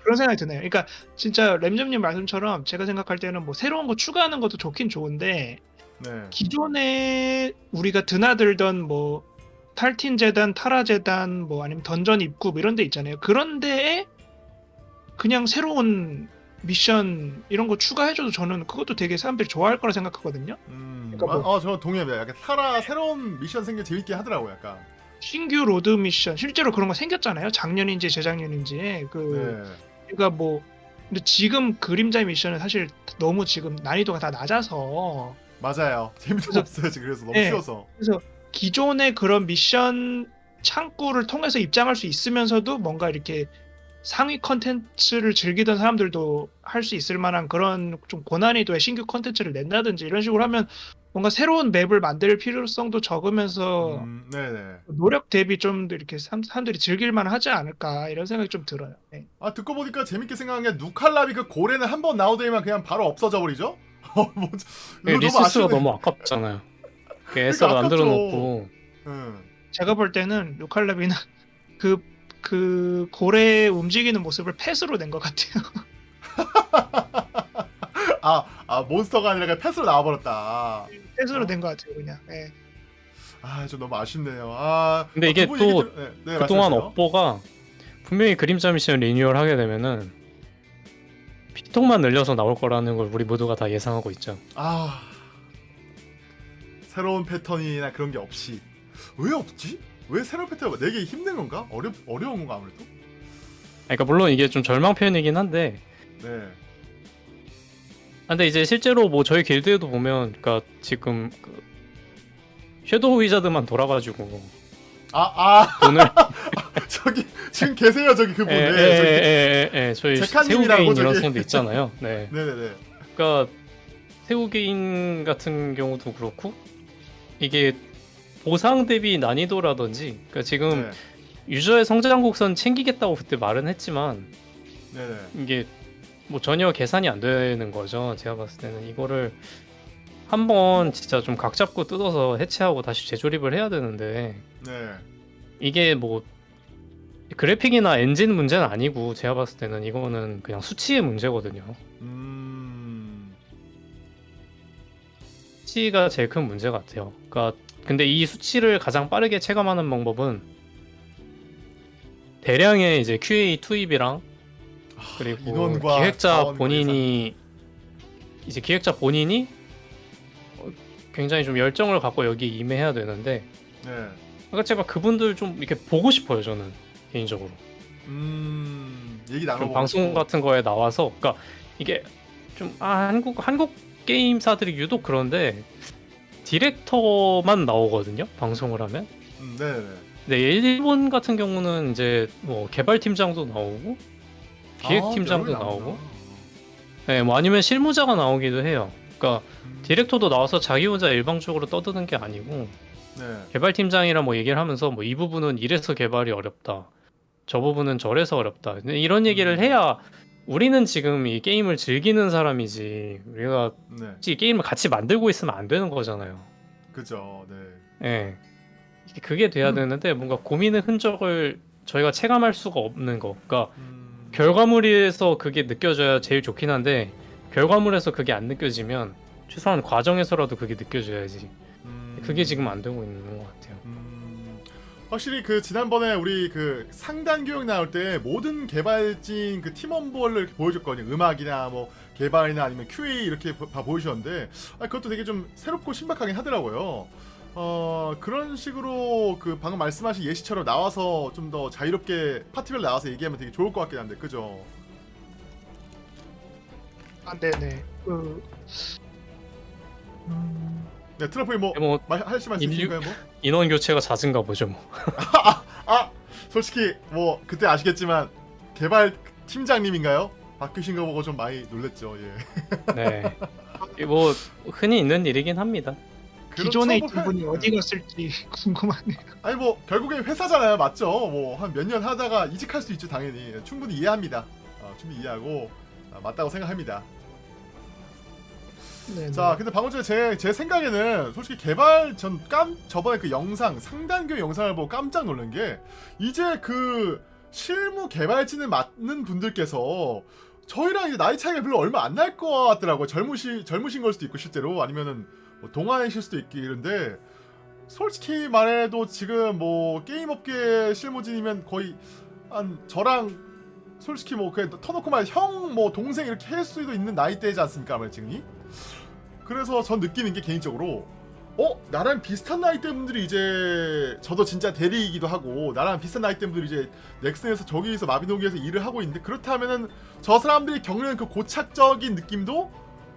그런 생각이 드네요. 그러니까 진짜 램점님 말씀처럼 제가 생각할 때는 뭐 새로운 거 추가하는 것도 좋긴 좋은데 네. 기존에 우리가 드나들던 뭐 탈틴 재단, 타라 재단, 뭐 아니면 던전 입구 뭐 이런 데 있잖아요. 그런 데에 그냥 새로운 미션 이런 거 추가해줘도 저는 그것도 되게 사람들이 좋아할 거라 생각하거든요. 음, 그러니까 뭐- 어, 저 동의합니다. 약간 타라 새로운 미션 생겨 재밌게 하더라고 약간. 신규 lord 미션 실제로 그런 거 생겼잖아요. 작년인지 재작년인지 그 네. 그러니까 뭐 근데 지금 그림자 미션은 사실 너무 지금 난이도가 다 낮아서 맞아요. 재미도 없어요 지금 그래서 너무 네. 쉬워서. 그래서 기존의 그런 미션 창구를 통해서 입장할 수 있으면서도 뭔가 이렇게 상위 컨텐츠를 즐기던 사람들도 할 수 있을 만한 그런 좀 고난이도의 신규 컨텐츠를 낸다든지 이런 식으로 하면 뭔가 새로운 맵을 만들 필요성도 적으면서 음. 노력 대비 좀더 이렇게 사람- 사람들이 즐길만 하지 않을까 이런 생각이 좀 들어요. 네. 아 듣고 보니까 재밌게 생각한 게 누칼라비 그 고래는 한 번 나오더니만 그냥 바로 없어져 버리죠? 어, 뭐, 그 이거 리소스가 아쉽네. 너무 아깝잖아요. 그 애써 그러니까 만들어. 놓고 응. 제가 볼 때는 루칼라비는 그, 그 고래 움직이는 모습을 펫으로 낸 것 같아요. 아, 아 몬스터가 아니라 그냥 펫으로 나와버렸다. 펫으로 어. 낸것 같아요, 그냥. 예. 아, 좀 너무 아쉽네요. 아, 근데 어, 이게 또 들- 네, 네, 그동안 말씀하세요. 업보가 분명히 그림자 미션 리뉴얼 하게 되면은 피통만 늘려서 나올 거라는 걸 우리 모두가 다 예상하고 있죠. 아 새로운 패턴이나 그런 게 없이 왜 없지? 왜 새로운 패턴 내기 힘든 건가? 어려 어려운 건가 아무래도? 그러니까 물론 이게 좀 절망 표현이긴 한데 네. 아, 근데 이제 실제로 뭐 저희 길드에도 보면 그러니까 지금 그 섀도우 위자드만 돌아가지고 아, 아, 돈을 저기 지금 계세요 저기 그분. 예, 네, 예, 저기. 저희 새우개인 이런. 사람도 있잖아요. 네, 네네네. 그러니까 새우개인 같은 경우도 그렇고 이게 보상 대비 난이도라든지 그러니까 지금 네. 유저의 성장 곡선 챙기겠다고 그때 말은 했지만 네네. 이게 뭐 전혀 계산이 안 되는 거죠. 제가 봤을 때는 이거를 한번 진짜 좀 각 잡고 뜯어서 해체하고 다시 재조립을 해야 되는데 네. 이게 뭐 그래픽이나 엔진 문제는 아니고 제가 봤을 때는 이거는 그냥 수치의 문제거든요. 음. 수치가 제일 큰 문제 같아요. 그러니까 근데 이 수치를 가장 빠르게 체감하는 방법은 대량의 이제 QA 투입이랑 그리고 인원과 기획자 본인이 이제 기획자 본인이 어, 굉장히 좀 열정을 갖고 여기 임해야 되는데. 네. 그러니까 제가 그분들 좀 이렇게 보고 싶어요 저는 개인적으로 음. 얘기 좀 나눠보고. 방송. 같은 거에 나와서 그러니까 이게 좀 아, 한국 한국 게임사들이 유독 그런데 디렉터만 나오거든요 방송을 하면 음, 네네. 근데 일본 같은 경우는 이제 뭐 개발팀장도 나오고 기획팀장도 아, 나오고 네, 뭐 아니면 실무자가 나오기도 해요 그러니까 음, 디렉터도 나와서 자기 혼자 일방적으로 떠드는 게 아니고 네. 개발팀장이랑 뭐 얘기를 하면서 뭐 이 부분은 이래서 개발이 어렵다 저 부분은 저래서 어렵다. 이런 얘기를 해야 우리는 지금 이 게임을 즐기는 사람이지 우리가 네, 이 게임을 같이 만들고 있으면 안 되는 거잖아요. 그죠. 네. 예. 그게 돼야 음. 되는데 뭔가 고민의 흔적을 저희가 체감할 수가 없는 거. 그러니까 음, 결과물에서 그게 느껴져야 제일 좋긴 한데 결과물에서 그게 안 느껴지면 최소한 과정에서라도 그게 느껴져야지. 음, 그게 지금 안 되고 있는 것 같아요. 음, 확실히 그 지난번에 우리 그 상단 교육 나올 때 모든 개발진 그 이렇게 보여줬거든요. 음악이나 뭐 개발이나 아니면 QA 이렇게 보- 다 보여주셨는데 아, 그것도 되게 좀 새롭고 신박하긴 하더라고요. 어 그런 식으로 그 방금 말씀하신 예시처럼 나와서 좀 더 자유롭게 파티별 나와서 얘기하면 되게 좋을 것 같긴 한데 그죠? 아, 네네. 그 음, 네 트러플 뭐 뭐 말- 하실 말씀 있으신가요? 뭐? 인원 교체가 잦은가 보죠 뭐. 아 솔직히 뭐 그때 아시겠지만 개발 팀장님인가요? 바뀌신 거 보고 좀 많이 놀랬죠. 예. 네. 뭐 흔히 있는 일이긴 합니다. 기존에 있던 뭐, 분이 회- 어디 갔을지 궁금하네요. 아니 뭐 결국에 회사잖아요, 맞죠? 뭐 한 몇 년 하다가 이직할 수 있죠, 당연히. 충분히 이해합니다. 어, 충분히 이해하고 아, 맞다고 생각합니다. 네. 자, 근데 방금 전에 제, 제 생각에는 솔직히 개발 전 깜 저번에 그 영상 상단교 영상을 보고 깜짝 놀란 게 이제 그 실무 개발진을 맡는 분들께서 저희랑 이제 나이 차이가 별로 얼마 안 날 것 같더라고요. 젊으시 젊으신 걸 수도 있고 실제로 아니면은 뭐 동안이실 수도 있기 이런데 솔직히 말해도 지금 뭐 게임 업계 실무진이면 거의 한 저랑 솔직히 뭐 그냥 터놓고 말 형 뭐 동생 이렇게 할 수도 있는 나이대지 않습니까 아무래도 지금이 그래서 전 느끼는 게 개인적으로 어? 나랑 비슷한 나이대 분들이 이제 저도 진짜 대리이기도 하고 나랑 비슷한 나이대 분들이 이제 넥슨에서 저기에서 마비노기에서 일을 하고 있는데 그렇다면은 저 사람들이 겪는 그 고착적인 느낌도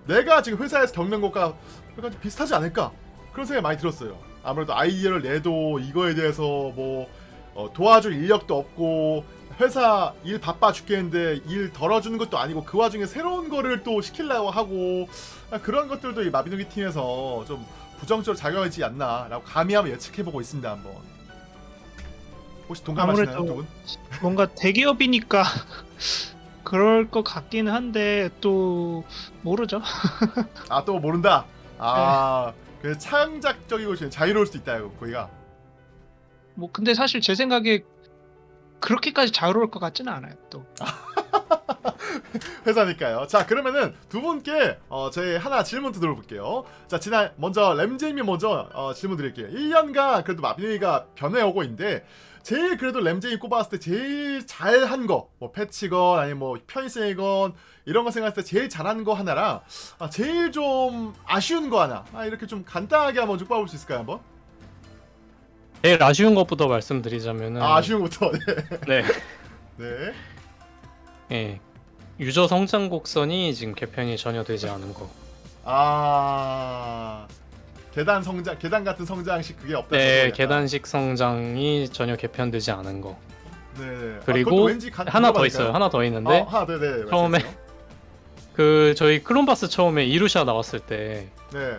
내가 지금 회사에서 겪는 것과 약간 좀 비슷하지 않을까? 그런 생각이 많이 들었어요. 아무래도 아이디어를 내도 이거에 대해서 뭐 어, 도와줄 인력도 없고 회사 일 바빠 죽겠는데 일 덜어주는 것도 아니고 그 와중에 새로운 거를 또 시키려고 하고 아, 그런 것들도 이 마비노기 팀에서 좀 부정적으로 작용하지 않나 라고 감히 한번 예측해보고 있습니다 한번 혹시 동감하시나요 두 분? 뭔가 대기업이니까 그럴 것 같기는 한데 또 모르죠. 아 또 모른다 아그 창작적이고 지금 자유로울 수도 있다 이거 거기가 뭐 근데 사실 제 생각에 그렇게까지 자유로울 것 같지는 않아요. 또 회사니까요. 자 그러면은 두 분께 어, 저희 하나 질문 드려볼게요. 자 지난 먼저 램제이미 먼저 어, 질문 드릴게요. 1년간 그래도 마비노기가 변해오고 있는데 제일 그래도 램제이 꼽았을 때 제일 잘한 거, 뭐 패치건 아니면 뭐 편의성이건 이런 거 생각했을 때 제일 잘한 거 하나랑 아, 제일 좀 아쉬운 거 하나 아, 이렇게 좀 간단하게 한번 쭉 봐볼 수 있을까요 한번? 제일 아쉬운 것부터 말씀드리자면은 아, 아쉬운 것부터 네. 네. 네. 예. 유저 성장 곡선이 지금 개편이 전혀 되지 않은 거. 아 계단 성장 계단 같은 성장식 그게 없다. 네, 계단식 성장이 전혀 개편되지 않은 거. 네. 그리고 아, 그것도 왠지 간- 하나 더. 있어요. 하나 더 있는데 어, 하나 네네. 처음에 그 저희 클론바스 처음에 이루샤 나왔을 때 네.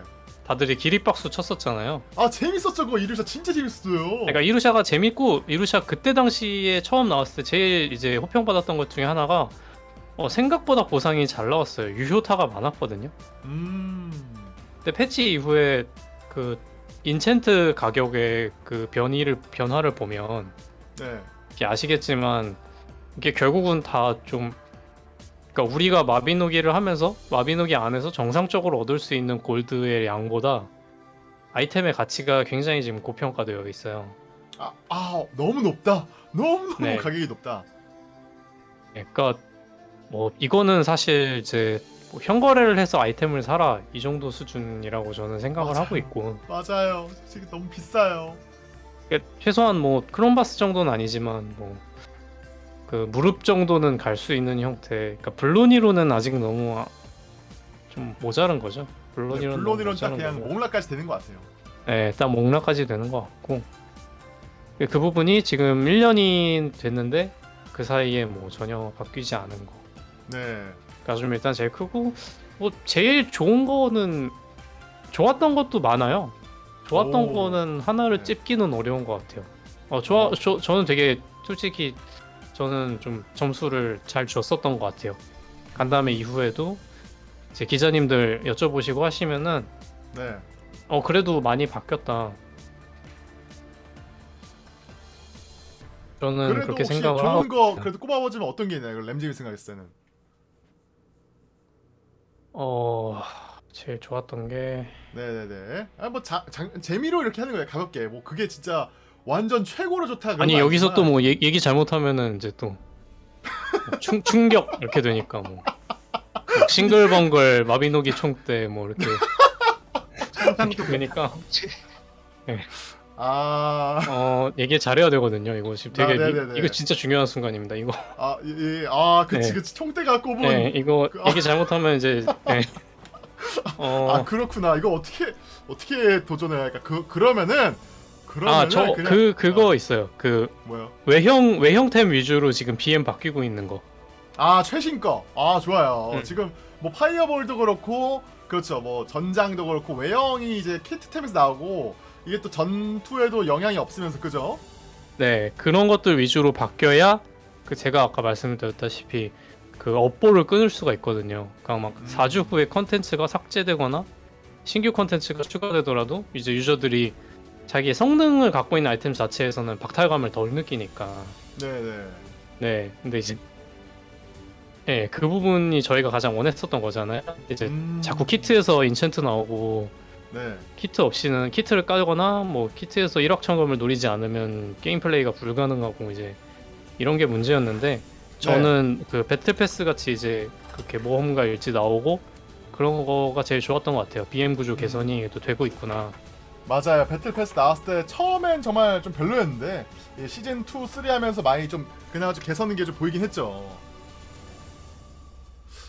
다들이 기립박수 쳤었잖아요. 아 재밌었죠 그거 이루샤 진짜 재밌었어요. 그러니까 이루샤가 재밌고 이루샤 그때 당시에 처음 나왔을 때 제일 이제 호평받았던 것 중에 하나가 어, 생각보다 보상이 잘 나왔어요. 유효타가 많았거든요. 음. 근데 패치 이후에 그 인챈트 가격의 그 변이를 변화를 보면 네. 아시겠지만 이게 결국은 다 좀 그러니까 우리가 마비노기를 하면서 마비노기 안에서 정상적으로 얻을 수 있는 골드의 양보다 아이템의 가치가 굉장히 지금 고평가되어 있어요. 아, 아 너무 높다. 너무 너무 네. 가격이 높다. 그러니까 뭐 이거는 사실 이제 뭐 현거래를 해서 아이템을 사라 이 정도 수준이라고 저는 생각을 맞아요. 하고 있고 맞아요. 솔직히 너무 비싸요. 그러니까 최소한 뭐 크롬바스 정도는 아니지만 뭐 그 무릎 정도는 갈 수 있는 형태. 그러니까 블론이로는 아직 너무 아- 좀 모자른 거죠. 네, 블론이로는 블론이론 딱 그냥 거고. 몽라까지 되는 것 같아요. 네, 딱 목라까지 되는 것 같고 그- 그 부분이 지금 1년이 됐는데 그 사이에 뭐 전혀 바뀌지 않은 거. 네. 가좀 일단 제일 크고 뭐 제일 좋은 거는 좋았던 것도 많아요. 좋았던 오. 거는 하나를 네. 찝기는 어려운 것 같아요. 어 좋아 어. 저, 저는 되게 솔직히 저는 좀 점수를 잘 줬었던 것 같아요. 간담회 이후에도 제 기자님들 여쭤보시고 하시면은 네. 어 그래도 많이 바뀌었다. 저는 그래도 그렇게 혹시 생각을 좋은 하고 거 그래도 꼽아보자면 어떤 게 있나요? 램님이 생각했을 때는. 어 제일 좋았던 게 네네네. 아, 뭐 자, 장, 재미로 이렇게 하는 거예요. 가볍게. 뭐 그게 진짜 완전 최고로 좋다. 아니 건 여기서 또 뭐 얘기 잘못하면은 이제 또 충, 충격 이렇게 되니까 뭐, 뭐 싱글벙글 마비노기 총대 뭐 이렇게 상상도 되니까 아, 어 얘기 잘해야 되거든요. 이거 지금 되게 아. 이거 진짜 중요한 순간입니다. 이거 아, 예, 예. 아, 그치, 네. 그치. 총대가 꼽은. 네, 이거 그- 아. 얘기 잘못하면 이제 네. 어, 아, 그렇구나. 이거 어떻게 어떻게 도전해야 할까? 그 그러면은 아, 저 그 그거 어, 있어요. 그 뭐요? 외형 외형템 위주로 지금 BM 바뀌고 있는 거. 아, 최신 거. 아, 좋아요. 음. 지금 뭐 파이어볼도 그렇고 그렇죠. 뭐 전장도 그렇고 외형이 이제 키트템에서 나오고 이게 또 전투에도 영향이 없으면서 그죠? 네, 그런 것들 위주로 바뀌어야 그 제가 아까 말씀드렸다시피 그 업보를 끊을 수가 있거든요. 그러니까 막 음. 4주 후에 컨텐츠가 삭제되거나 신규 컨텐츠가 추가되더라도 이제 유저들이 자기의 성능을 갖고 있는 아이템 자체에서는 박탈감을 덜 느끼니까. 네, 네. 네, 근데 이제 네, 그 부분이 저희가 가장 원했었던 거잖아요. 이제 음. 자꾸 키트에서 enchant 나오고 네. 키트 없이는 키트를 까거나 뭐 키트에서 일확천금을 노리지 않으면 게임 플레이가 불가능하고 이제 이런 게 문제였는데 저는 그 battle pass 같이 이제 그렇게 모험가 일지 나오고 그런 거가 제일 좋았던 것 같아요. BM 구조 개선이 또 되고 있구나. 맞아요. battle pass 나왔을 때 처음엔 정말 좀 별로였는데 이 시즌 2, 3 하면서 많이 좀 그나마 좀 개선된 게좀 보이긴 했죠.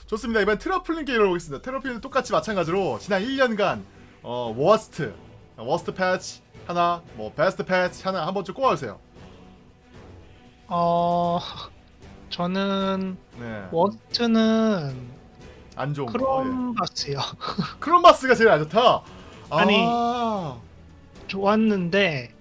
좋습니다. 이번 트러플링 게임을 보겠습니다. 트러플링도 똑같이 마찬가지로 지난 1년간 어 worst, worst 패치 하나, 뭐 베스트 패치 하나 한 번쯤 꼽아주세요. 어 저는 네, worst는 안 좋은 거. 예. 크롬바스요. 크롬바스가 제일 안 좋다. 아니. 아, 좋았는데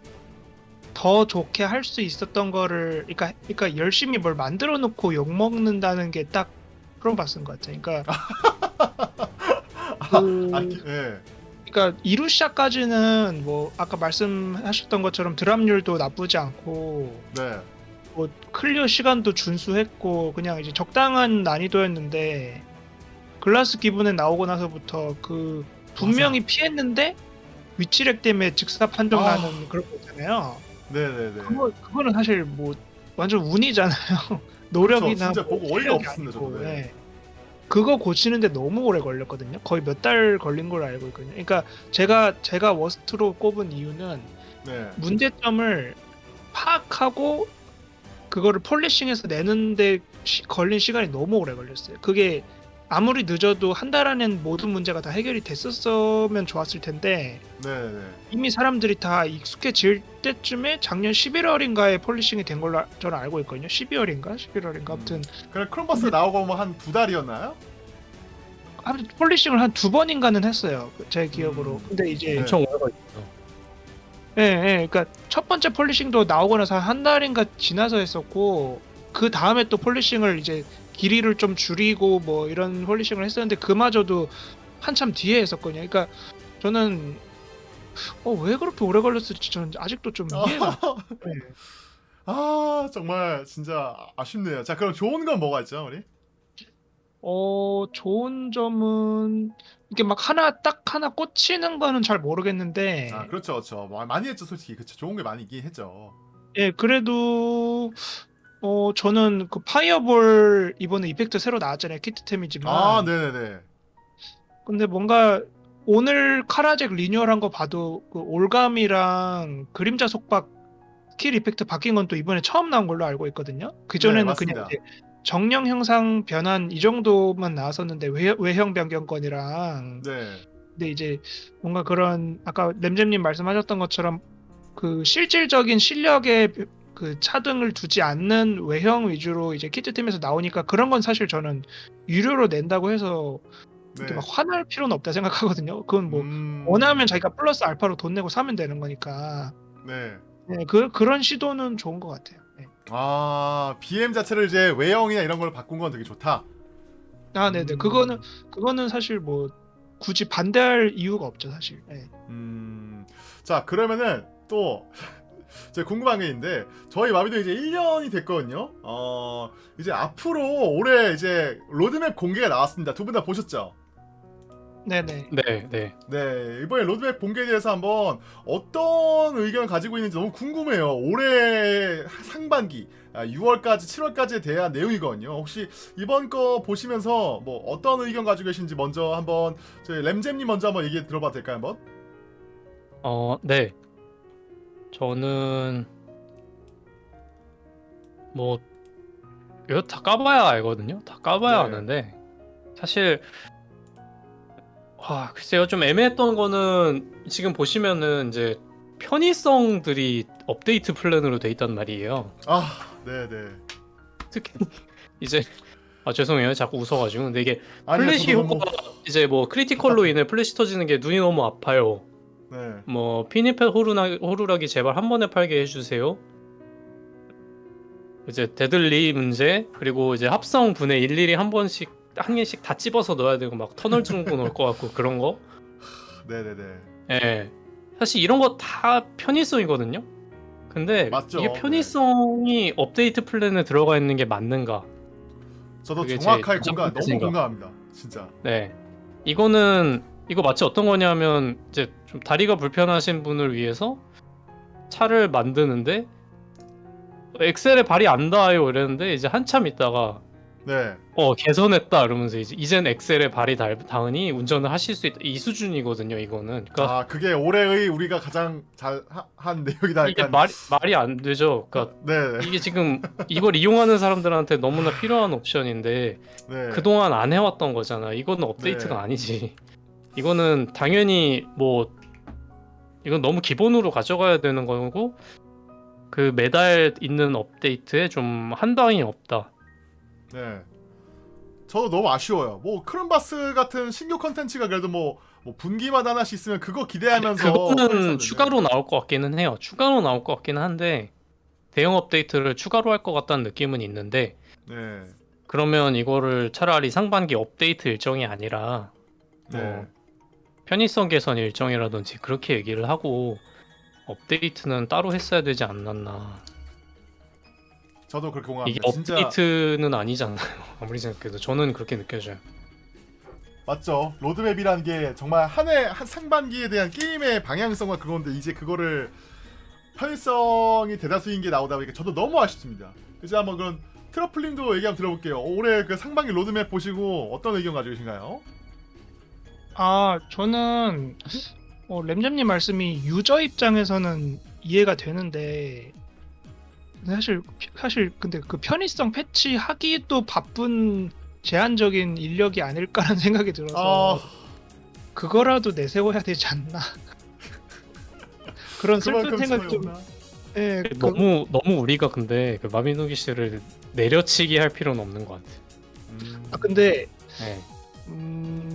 더 좋게 할 수 있었던 거를 그러니까 그러니까 열심히 뭘 만들어 놓고 욕 먹는다는 게딱 크롬바스인 것 같아요. 그러니까 그, 아, 기- 예. 그러니까 이루시아까지는 뭐 아까 말씀하셨던 것처럼 drop률도 나쁘지 않고 네, 뭐 clear 시간도 준수했고 그냥 이제 적당한 난이도였는데 글라스 기브넨 나오고 나서부터 그 분명히 피했는데 위치lag 때문에 즉사 판정 아. 나는 그런 거 있잖아요. 네, 네, 네. 그거 그거는 사실 뭐 완전 운이잖아요. 그쵸, 노력이나 진짜 뭐 실력이 없습니다, 아니고. 네. 네. 그거 고치는데 너무 오래 걸렸거든요. 거의 몇 달 걸린 걸로 알고 있거든요. 그러니까 제가 제가 worst로 꼽은 이유는 네. 문제점을 파악하고 그거를 polishing해서 내는데 시- 걸린 시간이 너무 오래 걸렸어요. 그게 아무리 늦어도 한 달 안엔 모든 문제가 다 해결이 됐었으면 좋았을 텐데 네, 네. 이미 사람들이 다 익숙해질 때쯤에 작년 11월인가에 polishing이 된 걸로 아- 저는 알고 있거든요. 12월인가 11월인가 아무튼 그래 크롬바스 나오고 뭐 한 두 달이었나요? 아무튼 polishing을 한 두 번인가는 했어요. 제 기억으로. 음. 근데 이제 네. 엄청 오래 걸렸어. 예, 예, 그러니까 첫 번째 polishing도 나오고 나서 한 달인가 지나서 했었고 그 다음에 또 polishing을 이제 길이를 좀 줄이고 뭐 이런 polishing을 했었는데 그마저도 한참 뒤에 했었거든요. 그러니까 저는 어 왜 그렇게 오래 걸렸을지 저는 아직도 좀 이해가 안 돼. 아 정말 진짜 아쉽네요. 자 그럼 좋은 건 뭐가 있죠 우리? 어 좋은 점은 이게 막 하나 딱 하나 꽂히는 거는 잘 모르겠는데 아 그렇죠 그렇죠 마- 많이 했죠 솔직히 그렇죠 좋은 게 많이 있긴 했죠. 예, 그래도 어 저는 그 fireball 이번에 effect 새로 나왔잖아요. 키트템이지만. 아 네네네. 근데 뭔가 오늘 카라잭 리뉴얼한 거 봐도 그 올가미랑 그림자 속박 스킬 effect 바뀐 건 또 이번에 처음 나온 걸로 알고 있거든요. 그 전에는 그냥 정령 형상 변환 이 정도만 나왔었는데 외, 외형 변경권이랑 네. 근데 이제 뭔가 그런 아까 램잼님 말씀하셨던 것처럼 그 실질적인 실력의 그 차등을 두지 않는 외형 위주로 이제 키트팀에서 나오니까 그런 건 사실 저는 유료로 낸다고 해서 네. 막 화날 필요는 없다 생각하거든요. 그건 뭐 음, 원하면 자기가 플러스 알파로 돈 내고 사면 되는 거니까 네. 네, 그 그런 시도는 좋은 것 같아요. 네. 아 BM 자체를 이제 외형이나 이런 걸 바꾼 건 되게 좋다. 아, 네네. 음. 그거는 그거는 사실 뭐 굳이 반대할 이유가 없죠, 사실. 네. 음, 자 그러면은 또 제가 궁금한 게 있는데 저희 마비도 이제 1년이 됐거든요. 어 이제 앞으로 올해 이제 로드맵 공개가 나왔습니다. 두 분 다 보셨죠? 네네. 네, 네. 네 이번에 로드맵 공개에 대해서 한번 어떤 의견을 가지고 있는지 너무 궁금해요. 올해 상반기 아, 6월까지 7월까지에 대한 내용이거든요. 혹시 이번 거 보시면서 뭐 어떤 의견 가지고 계신지 먼저 한번 저희 램잼님 먼저 한번 얘기 들어봐도 될까요, 한번? 어, 네. 저는 뭐 이거 다 까봐야 알거든요. 다 까봐야 네. 아는데 사실 와 글쎄요 좀 애매했던 거는 지금 보시면은 이제 편의성들이 업데이트 플랜으로 돼 있단 말이에요. 아, 네네. 특히 이제 아 죄송해요 자꾸 웃어가지고 근데 이게 아니요, 플래시 저도 너무- 효과가 이제 뭐 critical로 인해 플래시 터지는 게 눈이 너무 아파요. 네. 뭐 피니펫 호루나, 호루라기 제발 한 번에 팔게 해주세요. 이제 데들리 문제 그리고 이제 합성 분해 일일이 한 번씩 한 개씩 다 찝어서 넣어야 되고 막 터널 뚫고 넣을 것 같고 그런 거. 네네네. 예. 사실 이런 거 다 편의성이거든요. 근데 맞죠. 이게 편의성이 업데이트 플랜에 들어가 있는 게 맞는가? 저도 정확하게 제 공감, 너무 생각. 공감합니다. 진짜. 네. 이거는 이거 마치 어떤 거냐면 이제 좀 다리가 불편하신 분을 위해서 차를 만드는데 엑셀에 발이 안 닿아요 이랬는데 이제 한참 있다가 네. 어 개선했다 이러면서 이제 이젠 엑셀에 발이 닿, 닿으니 운전을 하실 수 있다 이 수준이거든요 이거는 그러니까 아, 그게 올해의 우리가 가장 잘 한 내용이다. 이게. 말이 말이 안 되죠 그러니까 네. 이게 지금 이걸 이용하는 사람들한테 너무나 필요한 옵션인데 네. 그동안 안 해왔던 거잖아. 이거는 업데이트가 네. 아니지. 이거는 당연히 뭐 이건 너무 기본으로 가져가야 되는 거고 그 매달 있는 업데이트에 좀 한방이 없다. 네. 저도 너무 아쉬워요. 뭐 크롬바스 같은 신규 컨텐츠가 그래도 뭐, 뭐 분기마다 하나씩 있으면 그거 기대하면서 그거는. 추가로 나올 것 같기는 해요. 추가로 나올 것 같기는 한데 대형 업데이트를 추가로 할 것 같다는 느낌은 있는데 네. 그러면 이거를 차라리 상반기 업데이트 일정이 아니라 뭐 네. 편의성 개선 일정이라든지 그렇게 얘기를 하고 업데이트는 따로 했어야 되지 않았나. 저도 그렇게 이게 공감합니다. 진짜 업데이트는 아니잖아요. 아무리 생각해도 저는 그렇게 느껴져요. 맞죠. 로드맵이라는 게 정말 한 해 한 상반기에 대한 게임의 방향성과 그건데 이제 그거를 편의성이 대다수인 게 나오다 보니까 저도 너무 아쉽습니다. 이제 한번 그런 트러플님도 얘기 한번 들어볼게요. 올해 그 상반기 로드맵 보시고 어떤 의견 가지고 계신가요? 아, 저는 어, 램잼님 말씀이 유저 입장에서는 이해가 되는데 사실 사실 근데 그 편의성 패치 하기도 바쁜 제한적인 인력이 아닐까라는 생각이 들어서 아, 그거라도 내세워야 되지 않나 그런 슬픈 생각 좀 예, 그- 너무 너무 우리가 근데 그 마비노기 씨를 내려치기 할 필요는 없는 것 같아요. 음, 아 근데 네. 음,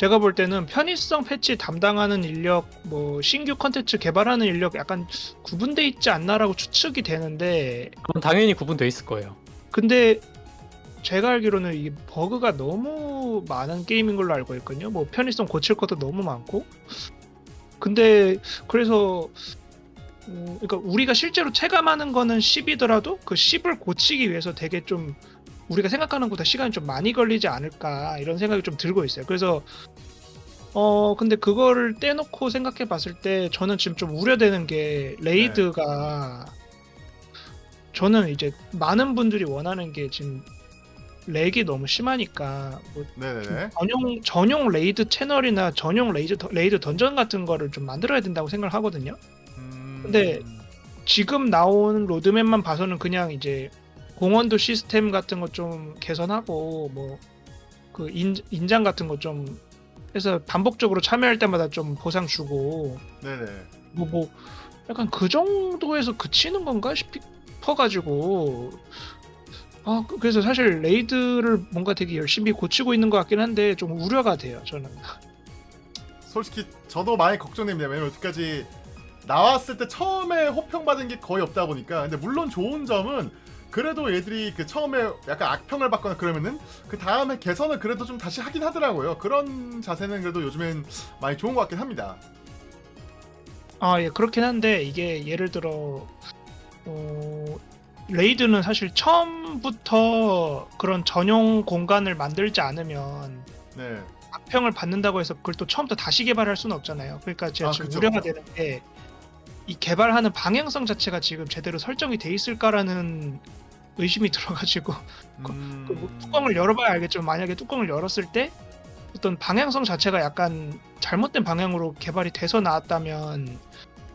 제가 볼 때는 편의성 패치 담당하는 인력, 뭐 신규 컨텐츠 개발하는 인력 약간 구분돼 있지 않나라고 추측이 되는데, 그건 당연히 구분돼 있을 거예요. 근데 제가 알기로는 이게 버그가 너무 많은 게임인 걸로 알고 있거든요. 뭐 편의성 고칠 것도 너무 많고. 근데 그래서 어, 그러니까 우리가 실제로 체감하는 거는 10이더라도 그 10을 고치기 위해서 되게 좀 우리가 생각하는 것보다 시간이 좀 많이 걸리지 않을까 이런 생각이 좀 들고 있어요. 그래서 어 근데 그거를 떼놓고 생각해 봤을 때 저는 지금 좀 우려되는 게 raid가 저는 이제 많은 분들이 원하는 게 지금 렉이 너무 심하니까 뭐 네네네. 전용 전용 raid 채널이나 전용 raid 더- raid 던전 같은 거를 좀 만들어야 된다고 생각을 하거든요. 음, 근데 지금 나온 로드맵만 봐서는 그냥 이제 공헌도 시스템 같은 거좀 개선하고 뭐 그 인장 같은 거좀 해서 반복적으로 참여할 때마다 좀 보상 주고 네네. 뭐 뭐 약간 그 정도에서 그치는 건가 싶어가지고 아 그- 그래서 사실 raid를 뭔가 되게 열심히 고치고 있는 것 같긴 한데 좀 우려가 돼요 저는 솔직히 저도 많이 걱정됩니다. 왜냐면 여태까지 나왔을 때 처음에 호평받은 게 거의 없다 보니까 근데 물론 좋은 점은 그래도 얘들이 그 처음에 약간 악평을 받거나 그러면은 그 다음에 개선을 그래도 좀 다시 하긴 하더라고요. 그런 자세는 그래도 요즘엔 많이 좋은 것 같긴 합니다. 아, 예, 그렇긴 한데 이게 예를 들어 어, raid는 사실 처음부터 그런 전용 공간을 만들지 않으면 네. 악평을 받는다고 해서 그걸 또 처음부터 다시 개발할 수는 없잖아요. 그러니까 제가 아, 지금 그쵸, 우려가. 되는 게 이 개발하는 방향성 자체가 지금 제대로 설정이 돼 있을까라는 의심이 들어가지고 음... 그뭐 뚜껑을 열어봐야 알겠지만 만약에 뚜껑을 열었을 때 어떤 방향성 자체가 약간 잘못된 방향으로 개발이 돼서 나왔다면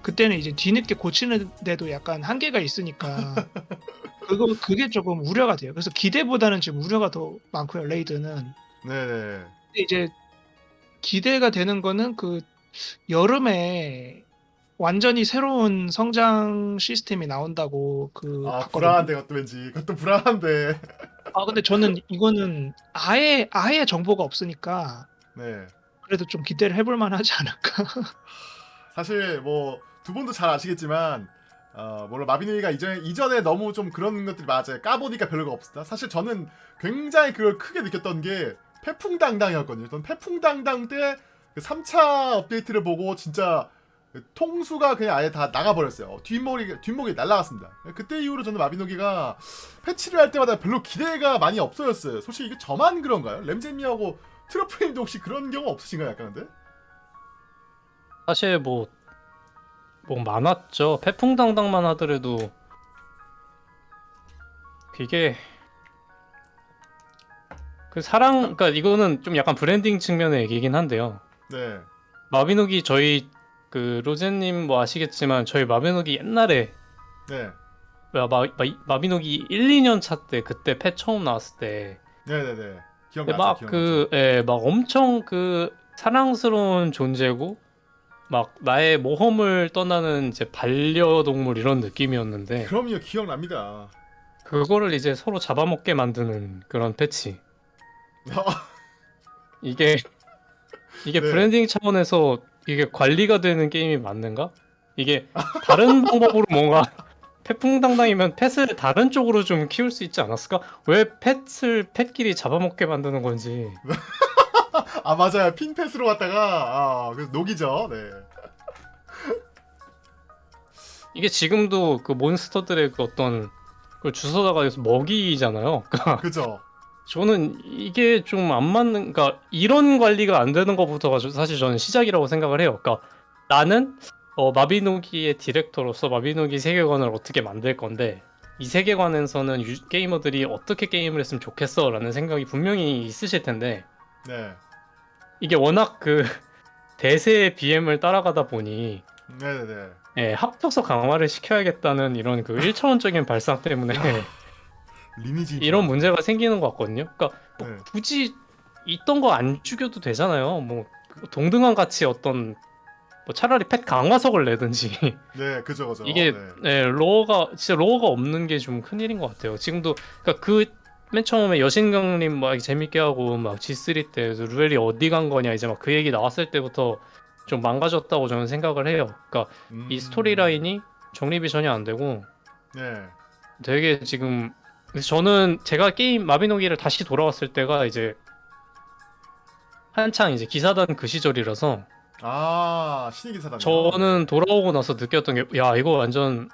그때는 이제 뒤늦게 고치는데도 약간 한계가 있으니까 그거 그게 조금 우려가 돼요. 그래서 기대보다는 지금 우려가 더 많고요. raid는. 근데 이제 기대가 되는 거는 그 여름에 완전히 새로운 성장 시스템이 나온다고 그 아 봤거든요. 불안한데 그것도 왠지 그것도 불안한데. 아 근데 저는 이거는 아예 아예 정보가 없으니까 네. 그래도 좀 기대를 해볼 만하지 않을까. 사실 뭐 두 분도 잘 아시겠지만 어 물론 마비노이가 이전에 이전에 너무 좀 그런 것들이 맞아요. 까보니까 별로가 없었다. 사실 저는 굉장히 그걸 크게 느꼈던 게 패풍당당이었거든요. 저는 패풍당당 때그 3차 업데이트를 보고 진짜 그 통수가 그냥 아예 다 나가버렸어요. 뒷목이 뒷목이 날라갔습니다. 그때 이후로 저는 마비노기가 패치를 할 때마다 별로 기대가 많이 없어졌어요. 솔직히 이게 저만 그런가요? 램제미하고 트러플님도 혹시 그런 경우 없으신가요? 약간 근데? 사실 뭐, 뭐 많았죠. 패풍당당만 하더라도 그게 그 사랑, 그러니까 이거는 좀 약간 브랜딩 측면의 얘기긴 한데요. 네. 마비노기 저희 그 로제님 뭐 아시겠지만 저희 마비노기 옛날에 네. 마, 마, 마, 마 비노기 1, 2년 차 때 그때 펫 처음 나왔을 때 네네네. 기억나죠. 막 그, 예, 막 엄청 그 사랑스러운 존재고, 막 나의 모험을 떠나는 이제 반려동물 이런 느낌이었는데, 그럼요 기억납니다. 그거를 이제 서로 잡아먹게 만드는 그런 패치. 이게, 이게 네. 브랜딩 차원에서 이게 관리가 되는 게임이 맞는가? 이게 다른 방법으로 뭔가 펫풍당당이면 펫을 다른 쪽으로 좀 키울 수 있지 않았을까? 왜 펫을 펫끼리 잡아먹게 만드는 건지. 아 맞아요 핀패스로 갔다가 아 그래서 녹이죠. 네. 이게 지금도 그 몬스터들의 그 어떤 그 주워다가 먹이잖아요. 그러니까 그죠. 저는 이게 좀 안 맞는, 그러니까 이런 관리가 안 되는 것부터가 저- 사실 저는 시작이라고 생각을 해요. 그러니까 나는 어, 마비노기의 디렉터로서 마비노기 세계관을 어떻게 만들 건데 이 세계관에서는 유- 게이머들이 어떻게 게임을 했으면 좋겠어 라는 생각이 분명히 있으실 텐데 네. 이게 워낙 그 대세의 BM을 따라가다 보니 네네네. 예, 합쳐서 강화를 시켜야겠다는 이런 그 1차원적인 발상 때문에 리니지. 이런 문제가 생기는 것 같거든요. 그러니까 뭐 네. 굳이 있던 거 안 죽여도 되잖아요. 뭐그 동등한 가치 어떤 뭐 차라리 펫 강화석을 내든지 네 그죠 그죠. 이게 네. 예, lore가 진짜 lore가 없는 게 좀 큰일인 것 같아요. 지금도 그러니까 그 맨 처음에 여신강림 막 재밌게 하고 막 G3 때 루에리 어디 간 거냐 이제 막 그 얘기 나왔을 때부터 좀 망가졌다고 저는 생각을 해요. 그러니까 음, 이 스토리 라인이 정립이 전혀 안 되고 네. 되게 지금 그래서 저는 제가 게임 마비노기를 다시 돌아왔을 때가 이제 한창 이제 기사단 그 시절이라서 아 신의 기사단. 저는 돌아오고 나서 느꼈던 게 야 이거 완전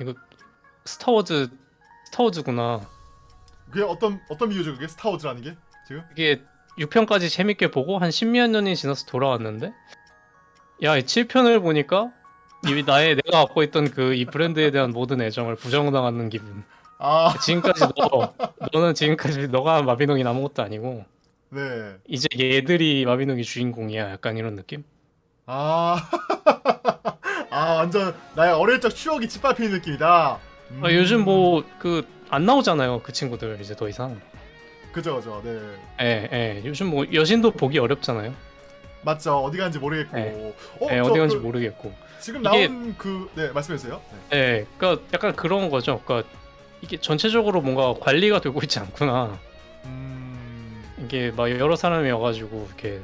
이거 스타워즈 스타워즈구나 그게 어떤 어떤 비유죠 그게 스타워즈라는 게 지금? 이게 6편까지 재밌게 보고 한 십몇 년이 지나서 돌아왔는데 야이 7편을 보니까 이 나의 내가 갖고 있던 그 이 브랜드에 대한 모든 애정을 부정당하는 기분 아 지금까지 너 너는 지금까지 너가 마비노기 아무것도 아니고 네. 이제 얘들이 마비노기 주인공이야 약간 이런 느낌? 아. 아 완전 나의 어릴 적 추억이 짓밟히는 느낌이다. 음, 아, 요즘 뭐 그 안 나오잖아요 그 친구들 이제 더 이상 그죠 그죠. 네. 예, 예. 요즘 뭐 여신도 보기 어렵잖아요 맞죠. 어디 가는지 모르겠고. 네. 어, 예, 저 어디 간지 그 모르겠고 지금 이게- 나온 그네 말씀해주세요. 네. 예, 그러니까 약간 그런 거죠 그러니까 이게 전체적으로 뭔가 관리가 되고 있지 않구나 음. 이게 막 여러 사람이 와가지고 이렇게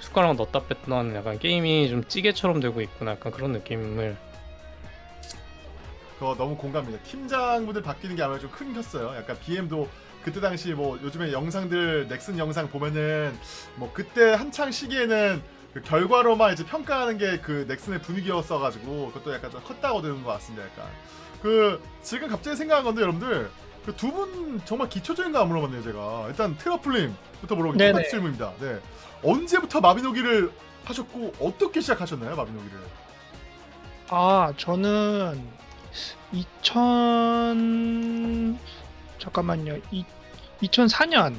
숟가락 넣었다 뺐다 하는 약간 게임이 좀 찌개처럼 되고 있구나 약간 그런 느낌을 그거 너무 공감입니다. 팀장분들 바뀌는 게 아무래도 좀큰 컸어요. 약간 BM도 그때 당시 뭐 요즘에 영상들 넥슨 영상 보면은 뭐 그때 한창 시기에는 그 결과로만 이제 평가하는 게 그 넥슨의 분위기였어가지고 그것도 약간 좀 컸다고 들은 것 같습니다. 약간 그 지금 갑자기 생각한 건데 여러분들 그 두 분 정말 기초적인 거 안 물어봤네요 제가 일단 트러플님부터 물어보겠습니다. 네네. 똑같은 질문입니다. 네 언제부터 마비노기를 하셨고 어떻게 시작하셨나요 마비노기를? 아 저는 2000 잠깐만요. 이, 2004년.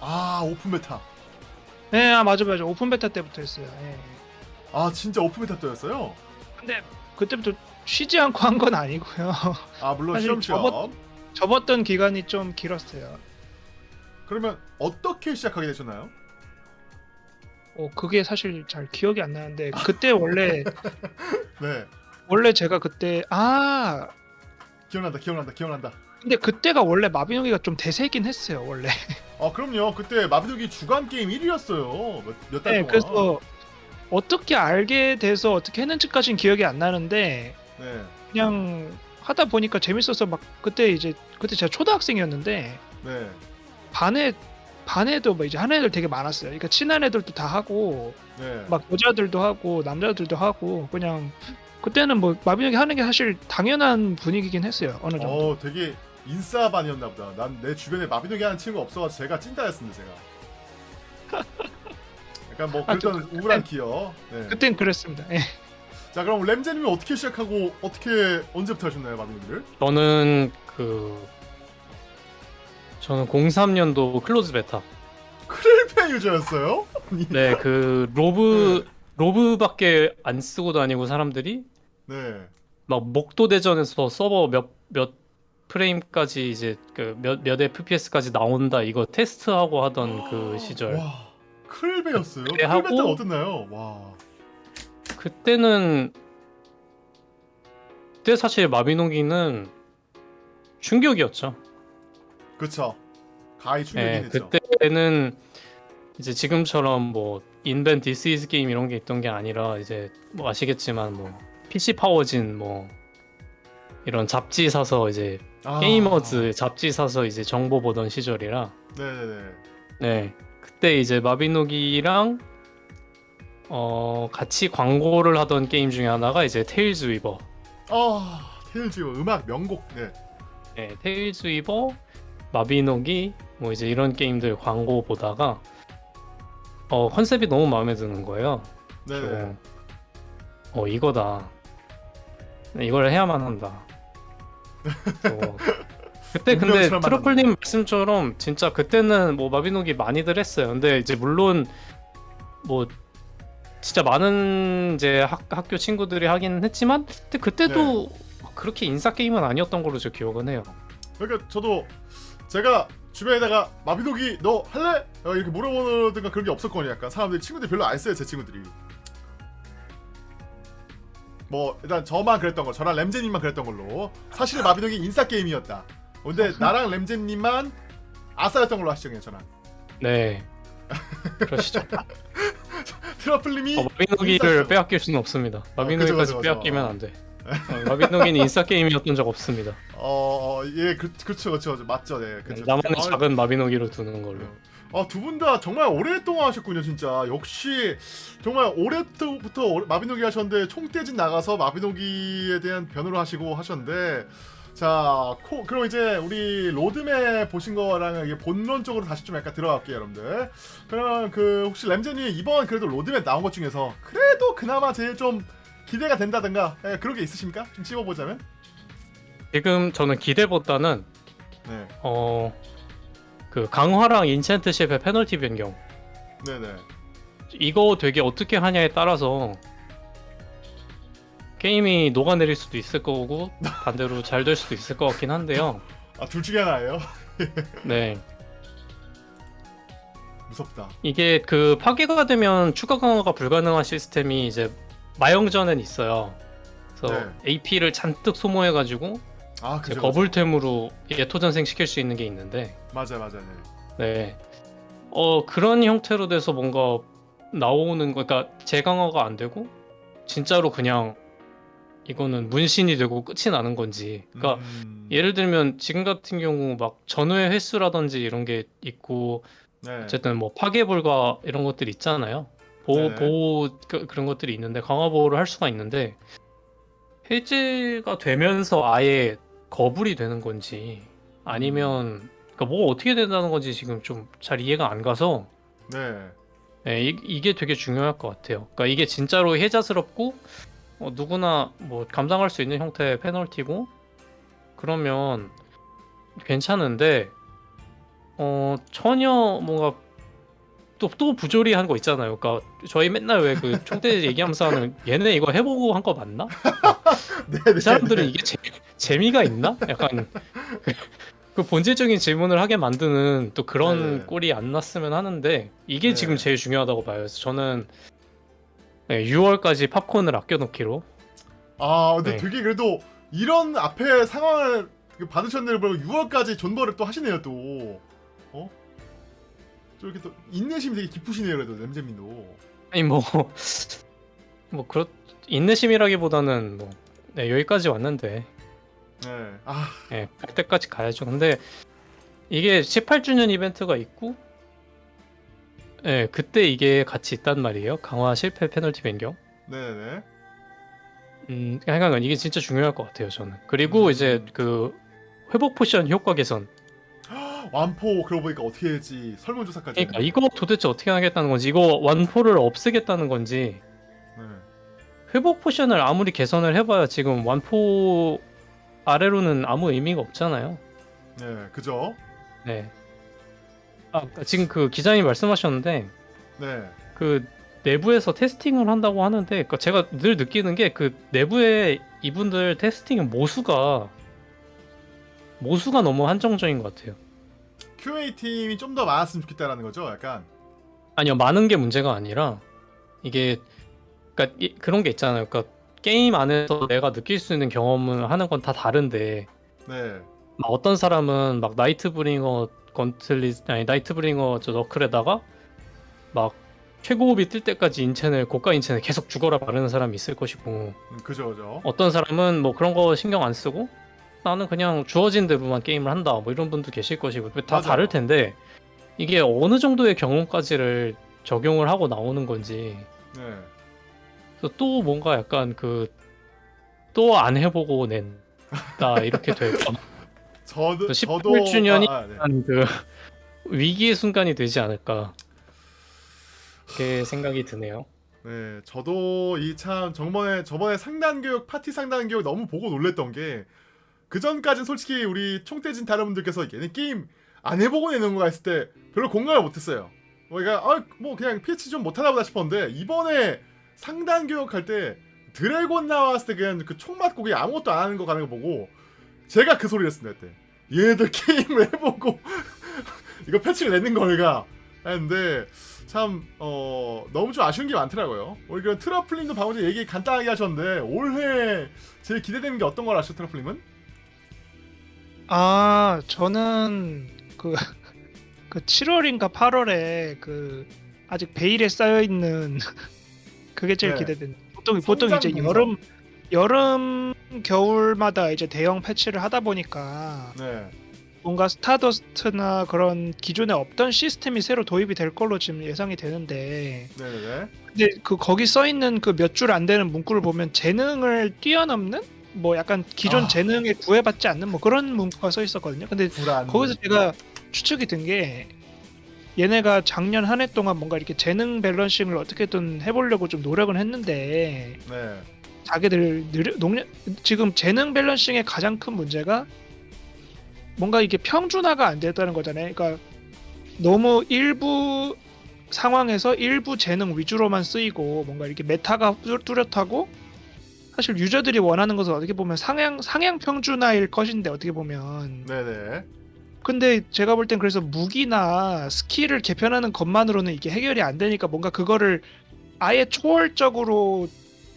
아 open beta. 네, 아 맞아 맞아. open beta 때부터 했어요. 예. 아 진짜 open beta 때였어요? 근데 그때부터 쉬지 않고 한 건 아니고요. 아 물론 사실 쉬엄 쉬엄. 접었- 접었던 기간이 좀 길었어요. 그러면 어떻게 시작하게 되셨나요? 어, 그게 사실 잘 기억이 안 나는데 그때 원래 네 원래 제가 그때 아 기억난다 기억난다 기억난다. 근데 그때가 원래 마비노기가 좀 대세긴 했어요 원래. 아 그럼요 그때 마비노기 주간 게임 1위였어요 몇달 네, 동안. 그래서 어떻게 알게 돼서 어떻게 했는지까지는 기억이 안 나는데 네 그냥 하다 보니까 재밌어서 막 그때 이제 그때 제가 초등학생이었는데 네. 반에 반에도 뭐 이제 하는 애들 되게 많았어요. 그러니까 친한 애들도 다 하고 네. 막 여자들도 하고 남자들도 하고 그냥 그때는 뭐 마비노기 하는 게 사실 당연한 분위기긴 했어요. 어느 정도. 어 되게 인싸반이었나 보다. 난 내 주변에 마비노기 하는 친구 없어서 제가 찐따였습니다 제가. 약간 뭐 아, 그랬던 저- 우울한 기억. 네. 그땐 그랬습니다. 예. 자 그럼 램제님은 어떻게 시작하고 어떻게 언제부터 하셨나요 마비노기를? 저는 그 저는 03년도 close beta 클베 유저였어요? 네 그 로브 로브밖에 안 쓰고 다니고 사람들이 네. 막 목도 대전에서 서버 몇몇 프레임까지 이제 그몇몇 FPS까지 나온다 이거 테스트하고 하던 그 시절 와. 네, 클베 하고- 때는 어땠나요? 와. 그때는 그때 사실 마비노기는 충격이었죠. 그쵸. 가히 충격이긴 네. 그때는 이제 지금처럼 뭐 인벤 디스 이즈 게임 이런 게 있던 게 아니라 이제 뭐 아시겠지만 뭐 PC 파워진 뭐 이런 잡지 사서 이제 아. 게이머즈 잡지 사서 이제 정보 보던 시절이라 네네네. 네 그때 이제 마비노기랑 어 같이 광고를 하던 게임 중에 하나가 이제 테일즈 위버. 아 테일즈 음악 명곡. 네. 네 테일즈 위버 마비노기 뭐 이제 이런 게임들 광고 보다가 어 컨셉이 너무 마음에 드는 거예요. 네네. 어 이거다. 이걸 해야만 한다. 어, 그때 근데 트러플님 말씀처럼 진짜 그때는 뭐 마비노기 많이들 했어요. 근데 이제 물론 뭐 진짜 많은 이제 학, 학교 친구들이 하긴 했지만 근데 그때도 그렇게 인싸 게임은 아니었던 걸로 저 기억은 해요 그러니까 저도 제가 주변에다가 마비노기 너 할래? 어, 이렇게 물어보든가 그런 게 없었거든요. 약간 사람들이 친구들이 별로 안 써요 제 친구들이. 뭐 일단 저만 그랬던 거, 저랑 램제님만 그랬던 걸로. 사실 마비노기 인싸 게임이었다. 근데 나랑 램제님만 아싸였던 걸로 하시죠, 그냥 저랑. 네 그러시죠 트러플님이 어, 마비노기를. 빼앗길 수는 없습니다 그죠, 마비노기까지 그죠. 빼앗기면 안 돼 어, 마비노기는 인싸 게임이었던 적 없습니다 어, 어, 예, 그, 그렇죠, 그렇죠, 맞죠, 네, 그렇죠. 나만의 아, 작은 마비노기로 두는 걸로 아, 두 분 다 정말 오랫동안 하셨군요, 진짜. 역시 정말 오래부터 오래- 마비노기 하셨는데 총대진 나가서 마비노기에 대한 변호를 하시고 하셨는데 자, 코, 그럼 이제 우리 로드맵 보신 거랑 이게 본론적으로 다시 좀 약간 들어갈게요, 여러분들. 그럼 그 혹시 램잼님 이번 그래도 로드맵 나온 것 중에서 그래도 그나마 제일 좀 기대가 된다든가 예, 그런 게 있으십니까? 좀 찝어보자면. 지금 저는 기대보다는 네, 어 그 강화랑 enchant 실패 페널티 변경 네, 네. 이거 되게 어떻게 하냐에 따라서 게임이 녹아내릴 수도 있을 거고 반대로 잘 될 수도 있을 것 같긴 한데요. 아, 둘 중에 하나예요. 네 무섭다. 이게 그 파괴가 되면 추가 강화가 불가능한 시스템이 이제 마영전엔 있어요. 그래서 네. AP를 잔뜩 소모해가지고 아, 그죠. 거불템으로 예토전생 시킬 수 있는 게 있는데 맞아, 맞아, 네. 네. 어 그런 형태로 돼서 뭔가 나오는 거 그러니까 재강화가 안 되고 진짜로 그냥 이거는 문신이 되고 끝이 나는 건지 그러니까 음, 예를 들면 지금 같은 경우 막 전후의 횟수라든지 이런 게 있고 네. 어쨌든 뭐 파괴 불가 이런 것들이 있잖아요. 보호 네. 보호 그, 그런 것들이 있는데 강화 보호를 할 수가 있는데 해제가 되면서 아예 거불이 되는 건지 아니면 그러니까 뭐가 어떻게 된다는 건지 지금 좀 잘 이해가 안 가서 네. 네, 이, 이게 되게 중요할 것 같아요. 그러니까 이게 진짜로 혜자스럽고 어, 누구나 뭐 감당할 수 있는 형태의 페널티고 그러면 괜찮은데 어 전혀 뭔가 또 또 부조리한 거 있잖아요. 그러니까 저희 맨날 왜 그 총대 얘기하면서 하는 얘네 이거 해보고 한 거 맞나? 네, 네. 이 사람들은 네. 이게 재, 재미가 있나? 약간 그, 그 본질적인 질문을 하게 만드는 또 그런 네. 꼴이 안 났으면 하는데 이게 네. 지금 제일 중요하다고 봐요. 그래서 저는 네, 6월까지 팝콘을 아껴놓기로 아, 근데 네. 되게 그래도 이런 앞에 상황을 그. 그리고 6월까지 존버를 또 하시네요, 또. 어? 좀 이렇게 또 인내심이 되게 깊으시네요, 그래도 램잼님도. 아니 뭐 뭐 그렇 인내심이라기보다는 뭐 네, 여기까지 왔는데 네. 아, 예, 갈 때까지 가야죠. 근데 이게 18주년 이벤트가 있고 예, 그때 이게 같이 있단 말이에요. 강화 실패 페널티 변경. 네네. 음, 하여간 이게 진짜 중요할 것 같아요, 저는. 그리고 음. 이제 그 회복 potion 효과 개선. 완포 그러고 보니까 어떻게 해야지 설문조사까지. 그러니까 이거 도대체 어떻게 하겠다는 건지, 이거 완포를 없애겠다는 건지, 네. 회복 potion을 아무리 개선을 해봐야 지금 완포 아래로는 아무 의미가 없잖아요. 네, 그죠? 네. 아, 그러니까 지금 그 기자님 말씀하셨는데 네. 그 내부에서 testing을 한다고 하는데, 그러니까 제가 늘 느끼는 게 그 내부에 이분들 testing 모수가 모수가 너무 한정적인 것 같아요. QA 팀이 좀 더 많았으면 좋겠다라는 거죠, 약간. 아니요 많은 게 문제가 아니라 이게 그러니까 이- 그런 게 있잖아요. 그러니까 게임 안에서 내가 느낄 수 있는 경험을 하는 건 다 다른데 네. 막 어떤 사람은 막 나이트 브링어 건틀릿 아니 나이트브링어 저 너클에다가 막 최고급이 뜰 때까지 인챈을 고가 인챈을 계속 죽어라 바르는 사람이 있을 것이고 음, 그죠, 그죠. 어떤 사람은 뭐 그런 거 신경 안 쓰고 나는 그냥 주어진 대로만 게임을 한다 뭐 이런 분도 계실 것이고 다 맞아요. 다를 텐데 이게 어느 정도의 경험까지를 적용을 하고 나오는 건지 네. 또 뭔가 약간 그 또 안 해보고 낸다 이렇게 될까 저도 또 저도 18주년이 아, 아, 네. 그 위기의 순간이 되지 않을까 그렇게 생각이 드네요. 네, 저도 이 참 저번에 저번에 상단 교육 파티 상단 교육 너무 보고 놀랬던 게 그 전까진 솔직히 우리 총대진 다른 분들께서 얘네 게임 안 해보고 내는 거가 있을 때 별로 공감을 못했어요. 뭐 그러니까 아, 뭐 그냥 PH 좀 못하나 보다 싶었는데 이번에 상단 교육할 때 드래곤 나왔을 때 그냥 그 총 맞고 그냥 아무것도 안 하는 거 가는 거 보고 제가 그 소리를 했습니다 그때 얘네들 게임을 해보고 이거 패치를 내는 걸까 했는데 참 어, 너무 좀 아쉬운 게 많더라고요. 우리 그 트러플님도 방금 전에 얘기 간단하게 하셨는데 올해 제일 기대되는 게 어떤 걸 아시죠, 트러플님은? 아 저는 그, 그 7월인가 8월에 그 아직 베일에 쌓여 있는 그게 제일 네. 기대된. 보통 보통 이제 여름 여름 겨울마다 이제 대형 패치를 하다 보니까 네, 뭔가 스타더스트나 그런 기존에 없던 시스템이 새로 도입이 될 걸로 지금 예상이 되는데 네, 네, 네. 근데 그 거기 써 있는 그 몇 줄 안 되는 문구를 보면 재능을 뛰어넘는 뭐 약간 기존 아. 재능에 구애받지 않는 뭐 그런 문구가 써 있었거든요. 근데 불안. 거기서 제가 추측이 든 게 얘네가 작년 한 해 동안 뭔가 이렇게 재능 balancing을 어떻게든 해보려고 좀 노력은 했는데 네, 자기들 느려, 노력, 지금 재능 balancing의 가장 큰 문제가 뭔가 이게 평준화가 안 됐다는 거잖아요. 그러니까 너무 일부 상황에서 일부 재능 위주로만 쓰이고 뭔가 이렇게 meta가 뚜- 뚜렷하고 사실 유저들이 원하는 것은 어떻게 보면 상향 상향 평준화일 것인데 어떻게 보면 네, 네. 근데 제가 볼 땐 그래서 무기나 스킬을 개편하는 것만으로는 이게 해결이 안 되니까 뭔가 그거를 아예 초월적으로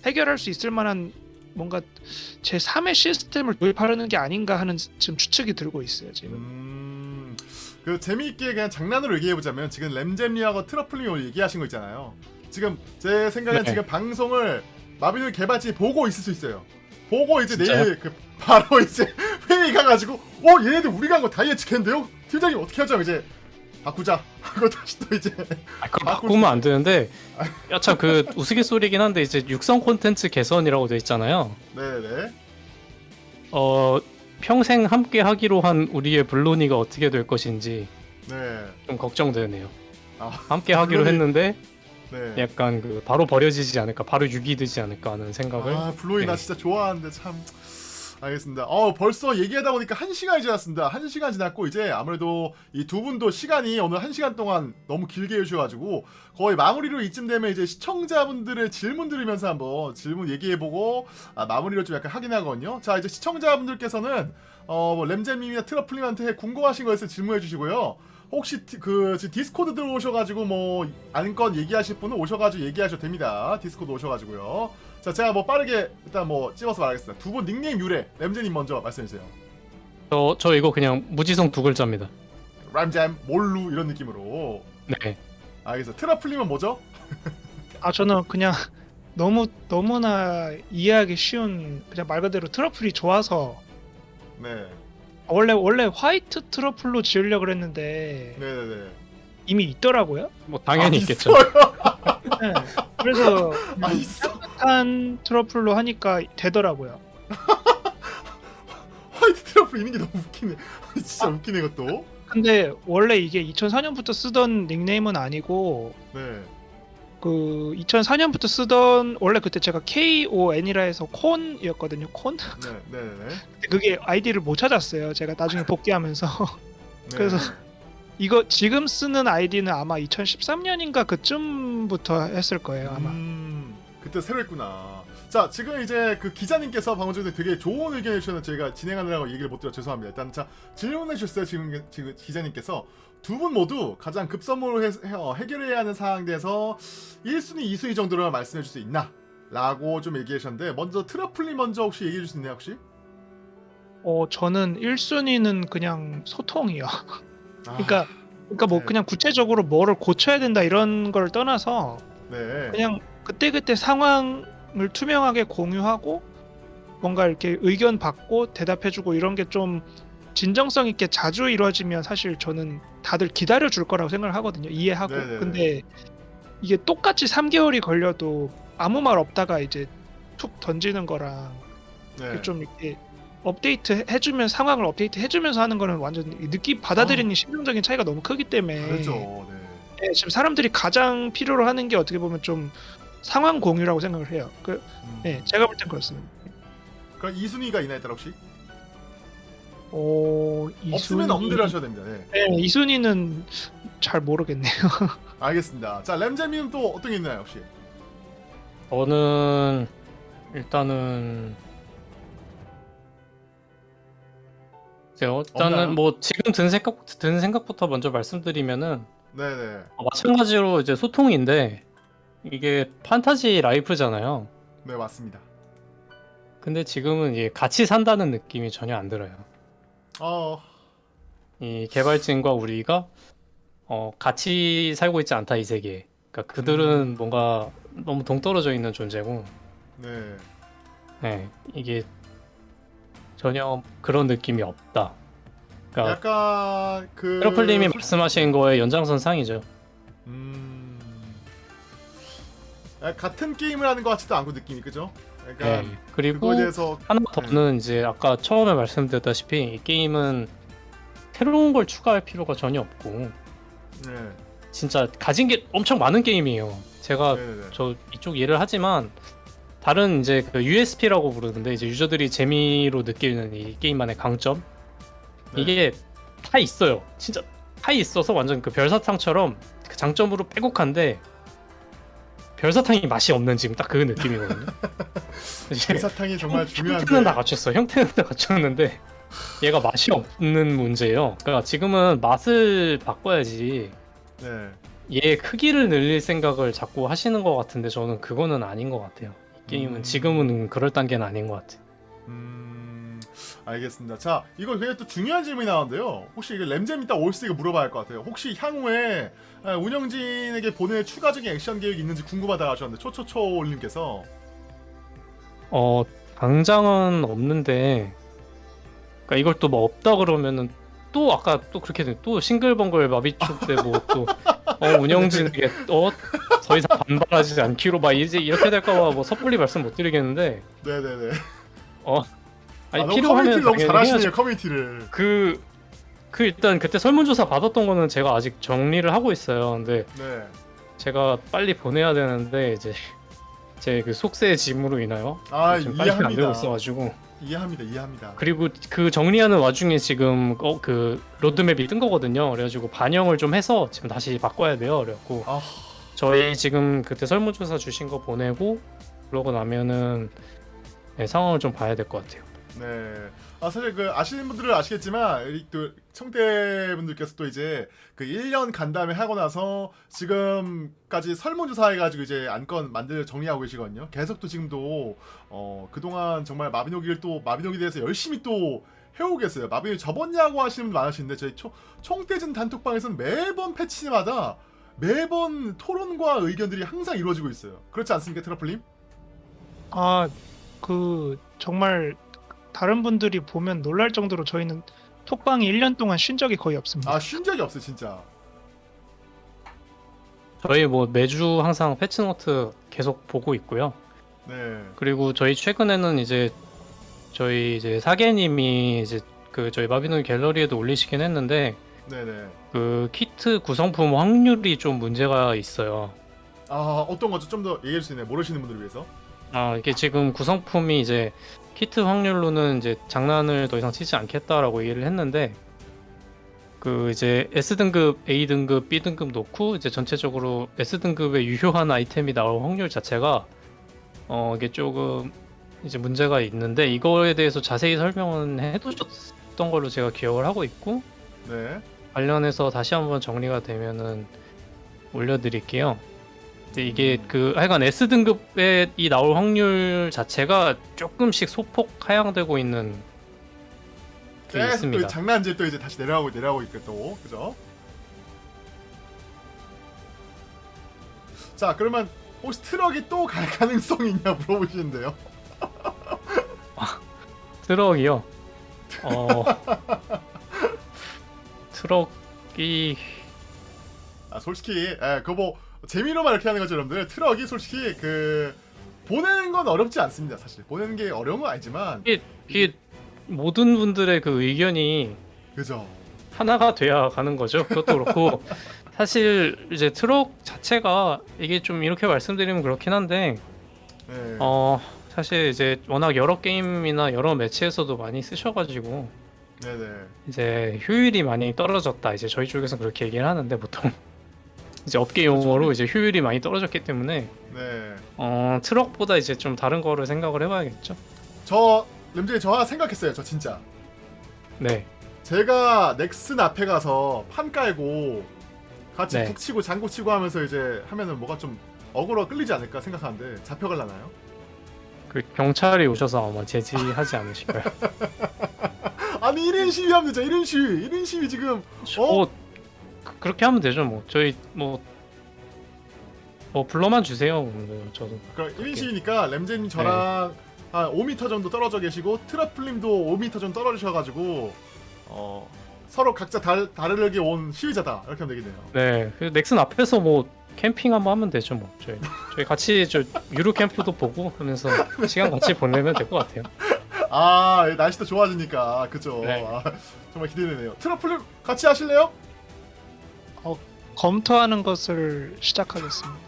해결할 수 있을 만한 뭔가 제 3의 시스템을 도입하려는 게 아닌가 하는 지금 추측이 들고 있어요 지금. 음, 그 재미있게 그냥 장난으로 얘기해 보자면 지금 램잼님하고 오늘 얘기하신 거 있잖아요. 지금 제 생각엔 네. 지금 방송을 마비노 개발진이 보고 있을 수 있어요. 보고 이제 진짜요? 내일 그 바로 이제 회의 가가지고 어 얘네들 우리가 한 거 다 예측했는데요? 팀장님 어떻게 하죠 이제 바꾸자 하고 다시 또 이제 아, 바꿀 바꾸면 안 되는데 야참 그 우스갯소리긴 한데 이제 육성 콘텐츠 개선이라고 돼 있잖아요. 네네 어 평생 함께 하기로 한 우리의 블로니가 어떻게 될 것인지 네. 좀 걱정되네요. 아, 함께 하기로 블로니- 했는데 네. 약간 그 바로 버려지지 않을까, 바로 유기되지 않을까 하는 생각을. 아 블로이 나 네. 진짜 좋아하는데 참 알겠습니다. 어 벌써 얘기하다 보니까 한 시간이 지났습니다. 한 시간 지났고 이제 아무래도 이 두 분도 시간이 오늘 한 시간 동안 너무 길게 해주셔가지고 거의 마무리로 이쯤 되면 이제 시청자분들의 질문 들으면서 한번 질문 얘기해보고 아, 마무리를 좀 약간 하긴 하거든요. 자 이제 시청자분들께서는 어뭐 램잼님이나 트러플님한테 궁금하신 거 있으면 질문해 주시고요. 혹시 티- 그 디스코드 들어오셔가지고 뭐 아는 건 얘기하실 분은 오셔가지고 얘기하셔도 됩니다. 디스코드 오셔가지고요. 자 제가 뭐 빠르게 일단 뭐 찍어서 말하겠습니다. 두 분 닉네임 유래 램잼님 먼저 말씀해주세요. 저, 저 이거 그냥 무지성 두 글자입니다. 램잼 몰루 이런 느낌으로 네. 알겠어. 트러플님은 뭐죠? 아 저는 그냥 너무 너무나 이해하기 쉬운 그냥 말 그대로 트러플이 좋아서 네, 원래 원래 화이트 트러플로 지으려고 그랬는데 네네네. 이미 있더라고요. 뭐 당연히 아, 있겠죠. 네. 그래서 아. 한 트러플로 하니까 되더라고요. 화이트 트러플 있는 게 너무 웃기네. 진짜 웃기네 이것도. 근데 원래 이게 2004년부터 쓰던 닉네임은 아니고 네. 그 2004년부터 쓰던 원래 그때 제가 KON이라 해서 콘이었거든요. 콘? 네, 네네네. 근데 그게 아이디를 못 찾았어요. 제가 나중에 복귀하면서 네. 그래서 이거 지금 쓰는 아이디는 아마 2013년인가 그쯤부터 했을 거예요. 아마. 음, 그때 새로 했구나. 자, 지금 이제 그 기자님께서 방금 전에 되게 좋은 의견을 주셨는데 저희가 진행하느라고 얘기를 못 드려 죄송합니다. 일단 자 질문해 주셨어요. 지금 지금 기자님께서 두 분 모두 가장 급선무로 해, 해, 어, 해결해야 하는 상황에 대해서 1순위, 2순위 정도로 말씀해 줄 수 있나? 라고 좀 얘기해 주셨는데 먼저 트러플님 먼저 혹시 얘기해 줄 수 있나요 혹시? 어 저는 1순위는 그냥 소통이요. 아, 그러니까 그러니까 뭐 네. 그냥 구체적으로 뭐를 고쳐야 된다 이런 걸 떠나서 네. 그냥 그때 그때 상황을 투명하게 공유하고 뭔가 이렇게 의견 받고 대답해주고 이런 게 좀 진정성 있게 자주 이루어지면 사실 저는 다들 기다려 줄 거라고 생각을 하거든요. 이해하고. 네네네. 근데 이게 똑같이 3개월이 걸려도 아무 말 없다가 이제 툭 던지는 거랑 네. 좀 이렇게 업데이트 해주면 상황을 업데이트 해주면서 하는 거는 완전 느낌 받아들이는 심정적인 차이가 너무 크기 때문에 다르죠. 네. 네, 지금 사람들이 가장 필요로 하는 게 어떻게 보면 좀 상황 공유라고 생각을 해요. 그, 음. 네, 제가 볼 땐 그렇습니다. 그럼 2순위가 있나요, 따라 혹시? 어, 없으면 이순위- 없는 대로 하셔야 됩니다. 네. 네, 이 순위는 잘 모르겠네요. 알겠습니다. 자, 램잼님 또 어떤 게 있나요, 혹시? 저는 일단은 없나요? 일단은 뭐 지금 든 생각 든 생각부터 먼저 말씀드리면은 네네. 어, 마찬가지로 이제 소통인데 이게 판타지 라이프잖아요. 네, 맞습니다. 근데 지금은 이게 같이 산다는 느낌이 전혀 안 들어요. 어, 이 개발진과 우리가 어, 같이 살고 있지 않다 이 세계에. 그러니까 그들은 뭔가 너무 동떨어져 있는 존재고, 네. 네, 이게 전혀 그런 느낌이 없다. 그러니까 약간 그 트러플님이 솔- 말씀하신 거의 연장선상이죠. 음. 아, 같은 게임을 하는 것 같지도 않고 느낌이 그죠? 약간 네. 그리고 대해서 하나 더는 이제 아까 처음에 말씀드렸다시피 이 게임은 새로운 걸 추가할 필요가 전혀 없고 네. 진짜 가진 게 엄청 많은 게임이에요. 제가 네네네. 저 이쪽 일을 하지만 다른 이제 그 USP라고 부르는데 이제 유저들이 재미로 느끼는 이 게임만의 강점 네. 이게 다 있어요. 진짜 다 있어서 완전 그 별사탕처럼 그 장점으로 빼곡한데 별사탕이 맛이 없는 지금 딱 그 느낌이거든요. 이제 사탕이 정말 형태는 다 중요한데. 갖췄어. 형태는 다 갖췄는데 얘가 맛이 없는 문제예요. 그러니까 지금은 맛을 바꿔야지 네. 얘 크기를 늘릴 생각을 자꾸 하시는 것 같은데 저는 그거는 아닌 것 같아요. 이 게임은 음. 지금은 그럴 단계는 아닌 것 같아요. 음. 알겠습니다. 자, 이거 굉장히 또 중요한 질문이 나왔는데요. 혹시 이게 램잼 이따 올스 이거 물어봐야 할 것 같아요. 혹시 향후에 에, 운영진에게 보낼 추가적인 액션 계획이 있는지 궁금하다 하셨는데 초초초님께서 어 당장은 없는데 그러니까 이걸 또 뭐 없다 그러면은 또 아까 또 그렇게 돼. 또 싱글벙글 마비축 때 뭐 또 어, 운영진에게 어더 이상 반발하지 않기로 막 이제 이렇게 될까봐 뭐 섣불리 말씀 못 드리겠는데 네네네. 아니 아, 필요하면 커뮤니티를 너무 잘하시네요. 커뮤니티를. 그, 그 일단 그때 설문조사 받았던 거는 제가 아직 정리를 하고 있어요. 근데 네. 제가 빨리 보내야 되는데 이제 제 그 속세의 짐으로 인하여 아 지금 빨리 안 되고 이해합니다. 있어가지고 이해합니다. 이해합니다. 그리고 그 정리하는 와중에 지금 어, 그 로드맵이 뜬 거거든요. 그래가지고 반영을 좀 해서 지금 다시 바꿔야 돼요. 그래갖고 아, 저희 지금 그때 설문조사 주신 거 보내고 그러고 나면은 네, 상황을 좀 봐야 될 것 같아요. 네. 아 사실 그 아시는 분들은 아시겠지만 이또 청대 분들께서 또 이제 그 1년 간담회 하고 나서 지금까지 설문조사 해가지고 이제 안건 만들 정리하고 계시거든요. 계속 또 지금도 어 그동안 정말 마비노기를 또 마비노기에 대해서 열심히 또 해오고 계세요. 마비노기 접었냐고 하시는 분들 많으신데 저희 초, 총대전 단톡방에서는 매번 패치마다 매번 토론과 의견들이 항상 이루어지고 있어요. 그렇지 않습니까, 트러플님? 아 그 정말 다른 분들이 보면 놀랄 정도로 저희는 톡방이 1년 동안 쉰 적이 거의 없습니다. 아쉰 적이 없어요, 진짜. 저희 뭐 매주 항상 패치노트 계속 보고 있고요. 네. 그리고 저희 최근에는 이제 저희 이제 사계님이 이제 그 저희 마비노기 갤러리에도 올리시긴 했는데 네네. 그 키트 구성품 확률이 좀 문제가 있어요. 아 어떤 거죠? 좀 더 얘기해 주시네. 모르시는 분들을 위해서. 아 이게 지금 구성품이 이제 키트 확률로는 이제 장난을 더 이상 치지 않겠다라고 얘기를 했는데 그 이제 S 등급, A 등급, B 등급 놓고 이제 전체적으로 S 등급의 유효한 아이템이 나올 확률 자체가 어 이게 조금 이제 문제가 있는데 이거에 대해서 자세히 설명은 해두셨던 걸로 제가 기억을 하고 있고 네. 관련해서 다시 한번 정리가 되면은 올려드릴게요. 근데 이게 음. 그 하여간 S 등급에 이 나올 확률 자체가 조금씩 소폭 하향되고 있는 게 계속 또 있습니다. 장난질 또 이제 다시 내려가고 내려가고 있고 또 그죠? 자 그러면 혹시 트럭이 또 갈 가능성이 있냐 물어보시는데요. 트럭이요. 어 트럭이 아 솔직히 예, 그거 뭐 재미로만 이렇게 하는 거죠 여러분들. 트럭이 솔직히 그 보내는 건 어렵지 않습니다 사실. 보내는 게 어려운 건 아니지만 이게 모든 분들의 그 의견이 그죠? 하나가 돼야 가는 거죠. 그것도 그렇고 사실 이제 트럭 자체가 이게 좀 이렇게 말씀드리면 그렇긴 한데 네. 어 사실 이제 워낙 여러 게임이나 여러 매치에서도 많이 쓰셔가지고 네네. 이제 효율이 많이 떨어졌다 이제 저희 쪽에서 그렇게 얘기를 하는데 보통 이제 업계 용어로 이제 효율이 많이 떨어졌기 때문에 네. 어 트럭보다 이제 좀 다른 거를 생각을 해봐야겠죠. 저 램제이 저 하나 생각했어요. 저 진짜. 네, 제가 넥슨 앞에 가서 판 깔고 같이 네. 북 치고 장구 치고 하면서 이제 하면은 뭐가 좀 어그로 끌리지 않을까 생각하는데 잡혀갈라나요? 그 경찰이 오셔서 아마 제지하지 않으실까요? 아니 1인 시위하면 되죠 1인 시위 1인 시위 지금 뭐 그- 그렇게 하면 되죠. 뭐 저희 뭐. 뭐 불러만 주세요. 뭐 저도 그럼 1인 시위니까 램제님 저랑 한 5m 정도 떨어져 계시고 트러플님도 5m 정도 떨어지셔가지고 어 서로 각자 다, 다르게 온 시위자다 이렇게 하면 되겠네요 네, 그 넥슨 앞에서 뭐 캠핑 한번 하면 되죠, 뭐 저희 저희 같이 저 유로 캠프도 보고 하면서 시간 같이 보내면 될 것 같아요. 아 예, 날씨도 좋아지니까 그죠 네. 아, 정말 기대되네요 트러플님 같이 하실래요? 검토하는 것을 시작하겠습니다.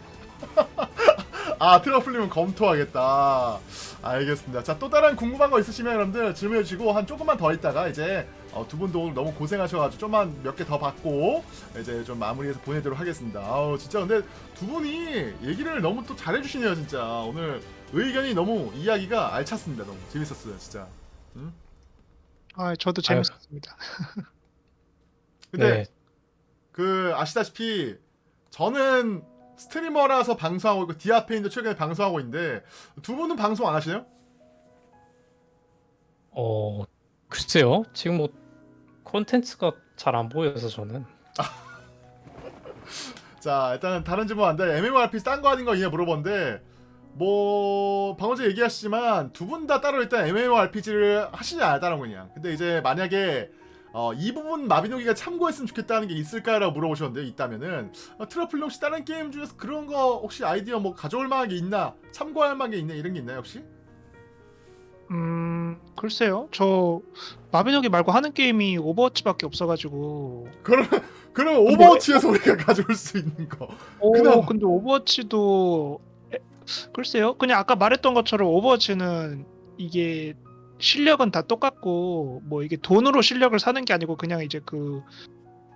아 트러플님은 검토하겠다. 알겠습니다. 자 또 다른 궁금한 거 있으시면 여러분들 질문해 주시고 한 조금만 더 있다가 이제 어, 두 분도 오늘 너무 고생하셔가지고 좀만 몇 개 더 받고 이제 좀 마무리해서 보내도록 하겠습니다. 아우 진짜 근데 두 분이 얘기를 너무 또 잘해주시네요 진짜. 오늘 의견이 너무 이야기가 알찼습니다 너무. 재밌었어요 진짜. 아 저도. 재밌었습니다. 근데 네, 그 아시다시피 저는 스트리머라서 방송하고 있고 디아페인도 최근에 방송하고 있는데 두 분은 방송 안 하시나요? 어 글쎄요. 지금 뭐 콘텐츠가 잘 안 보여서 저는 자 일단은 다른 질문 안 돼. MMORPG 딴 거 아닌 거 이해 물어봤는데 뭐 방금 전에 얘기하시지만 두 분 다 따로 일단 MMORPG를 하시냐 안 따로 그냥. 근데 이제 만약에 어, 이 부분 마비노기가 참고했으면 좋겠다는 게 있을까라고 물어보셨는데 있다면은 어, 트러플 혹시 다른 게임 중에서 그런 거 혹시 아이디어 뭐 가져올 만한 게 있나 참고할 만한 게 있나 이런 게 있나요 혹시? 음 글쎄요. 저 마비노기 말고 하는 게임이 오버워치밖에 없어가지고. 그러면 그러면 오버워치에서 우리가 가져올 수 있는 거. 오 그나마. 근데 오버워치도 에, 글쎄요. 그냥 아까 말했던 것처럼 오버워치는 이게 실력은 다 똑같고 뭐 이게 돈으로 실력을 사는 게 아니고 그냥 이제 그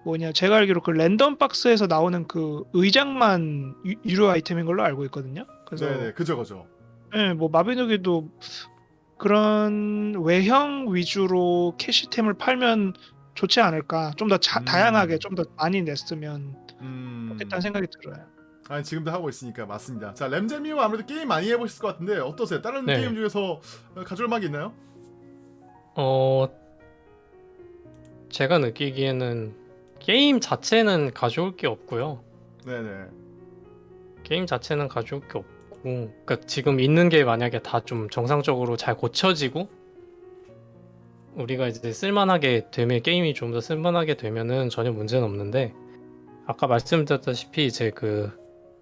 뭐냐 제가 알기로 그 랜덤 박스에서 나오는 그 의장만 유, 유료 아이템인 걸로 알고 있거든요. 그래서 네네 그죠 그죠. 예, 뭐 마비노기도 그런 외형 위주로 캐시템을 팔면 좋지 않을까. 좀더 음. 다양하게 좀더 많이 냈으면 음. 좋겠다는 생각이 들어요. 아니 지금도 하고 있으니까 맞습니다. 자 램제미와 아무래도 게임 많이 해보실 것 같은데 어떠세요? 다른 네. 게임 중에서 어, 가져올 만한 게 있나요? 어 제가 느끼기에는 게임 자체는 가져올 게 없고요. 네네. 게임 자체는 가져올 게 없고 그러니까 지금 있는 게 만약에 다 좀 정상적으로 잘 고쳐지고 우리가 이제 쓸만하게 되면 게임이 좀 더 쓸만하게 되면은 전혀 문제는 없는데 아까 말씀드렸다시피 이제 그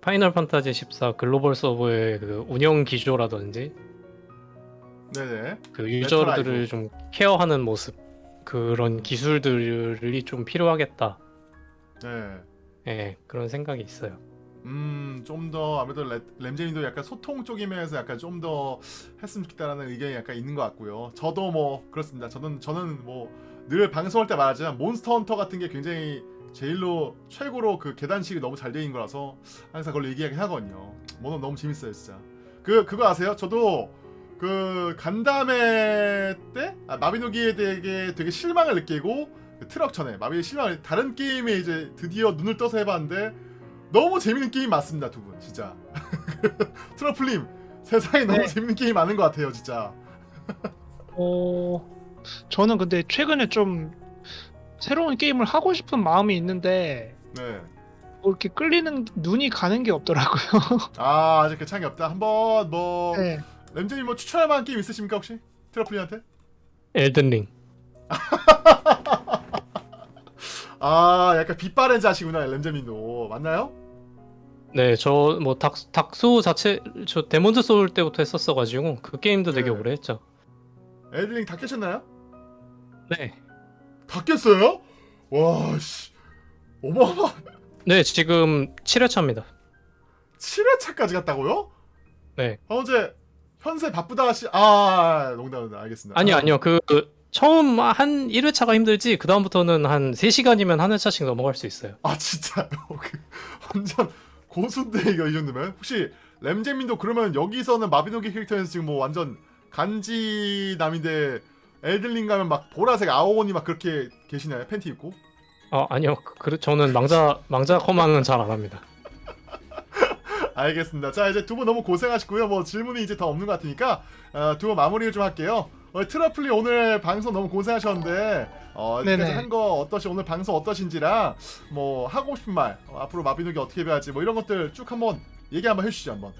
파이널 판타지 14 글로벌 서버의 그 운영 기조라든지 네네. 그 유저들을. 좀 care하는 모습 그런 기술들이 좀 필요하겠다 네. 예 그런 생각이 있어요 음, 좀 더 아무래도 레- 램제님도 약간 소통 쪽인 면에서 약간 좀 더 했으면 좋겠다라는 의견이 약간 있는 것 같고요. 저도 뭐 그렇습니다. 저는 저는 뭐 늘 방송할 때 말하지만 몬스터 헌터 같은 게 굉장히 제일로 최고로 그 계단식이 너무 잘 되어 있는 거라서 항상 그걸 얘기하긴 하거든요. 뭐 너무 재밌어요, 진짜. 그 그거 아세요? 저도 그 간담회 때 아, 마비노기에 되게 되게 실망을 느끼고 그 트럭 전에 마비의 실망을 다른 게임에 이제 드디어 눈을 떠서 해봤는데 너무 재밌는 게임 맞습니다 두 분 진짜 트러플님 세상에 너무 네. 재밌는 게임 많은 것 같아요 진짜 어, 저는 근데 최근에 좀 새로운 게임을 하고 싶은 마음이 있는데 네. 뭐 이렇게 끌리는 눈이 가는 게 없더라고요. 아 아직 괜찮은 게 없다 한번 뭐 네. 램제님 뭐 추천할 만한 게임 있으십니까 혹시 트러플님한테 엘든링 아 약간 빛바랜 자시구나 램제님도 맞나요? 네, 저 뭐 닥소 자체 저 데몬즈 소울 때부터 했었어가지고 그 게임도 되게 네. 오래 했죠. 엘들링 다 깨셨나요? 네, 다 깼어요? 와씨 어마어마 네 지금 7회차입니다. 7회차까지 갔다고요? 네, 아 언제 현세 바쁘다 하시 아 농담 농담 알겠습니다 아니요 아, 아니요 그, 그 처음 한 1회차가 힘들지 그 다음부터는 한 3시간이면 한 회차씩 넘어갈 수 있어요. 아 진짜요? 그 완전 고수인데 이거 이 정도면 혹시 램제민도 그러면 여기서는 마비노기 캐릭터에서 지금 뭐 완전 간지남인데 엘들링 가면 막 보라색 아오원이 막 그렇게 계시나요? 팬티 입고? 아 아니요, 그, 그- 저는 망자 망자 커망은 잘 안 합니다. 알겠습니다. 자 이제 두 분 너무 고생하셨고요. 뭐 질문이 이제 더 없는 것 같으니까 어, 두분 마무리를 좀 할게요. 어, 트러플리 오늘 방송 너무 고생하셨는데 어. 지금까지 한 거 어떠시 오늘 방송 어떠신지랑 뭐 하고 싶은 말 어, 앞으로 마비노기 어떻게 배워야지 뭐 이런 것들 쭉 한번 얘기 한번 해주시죠 한번.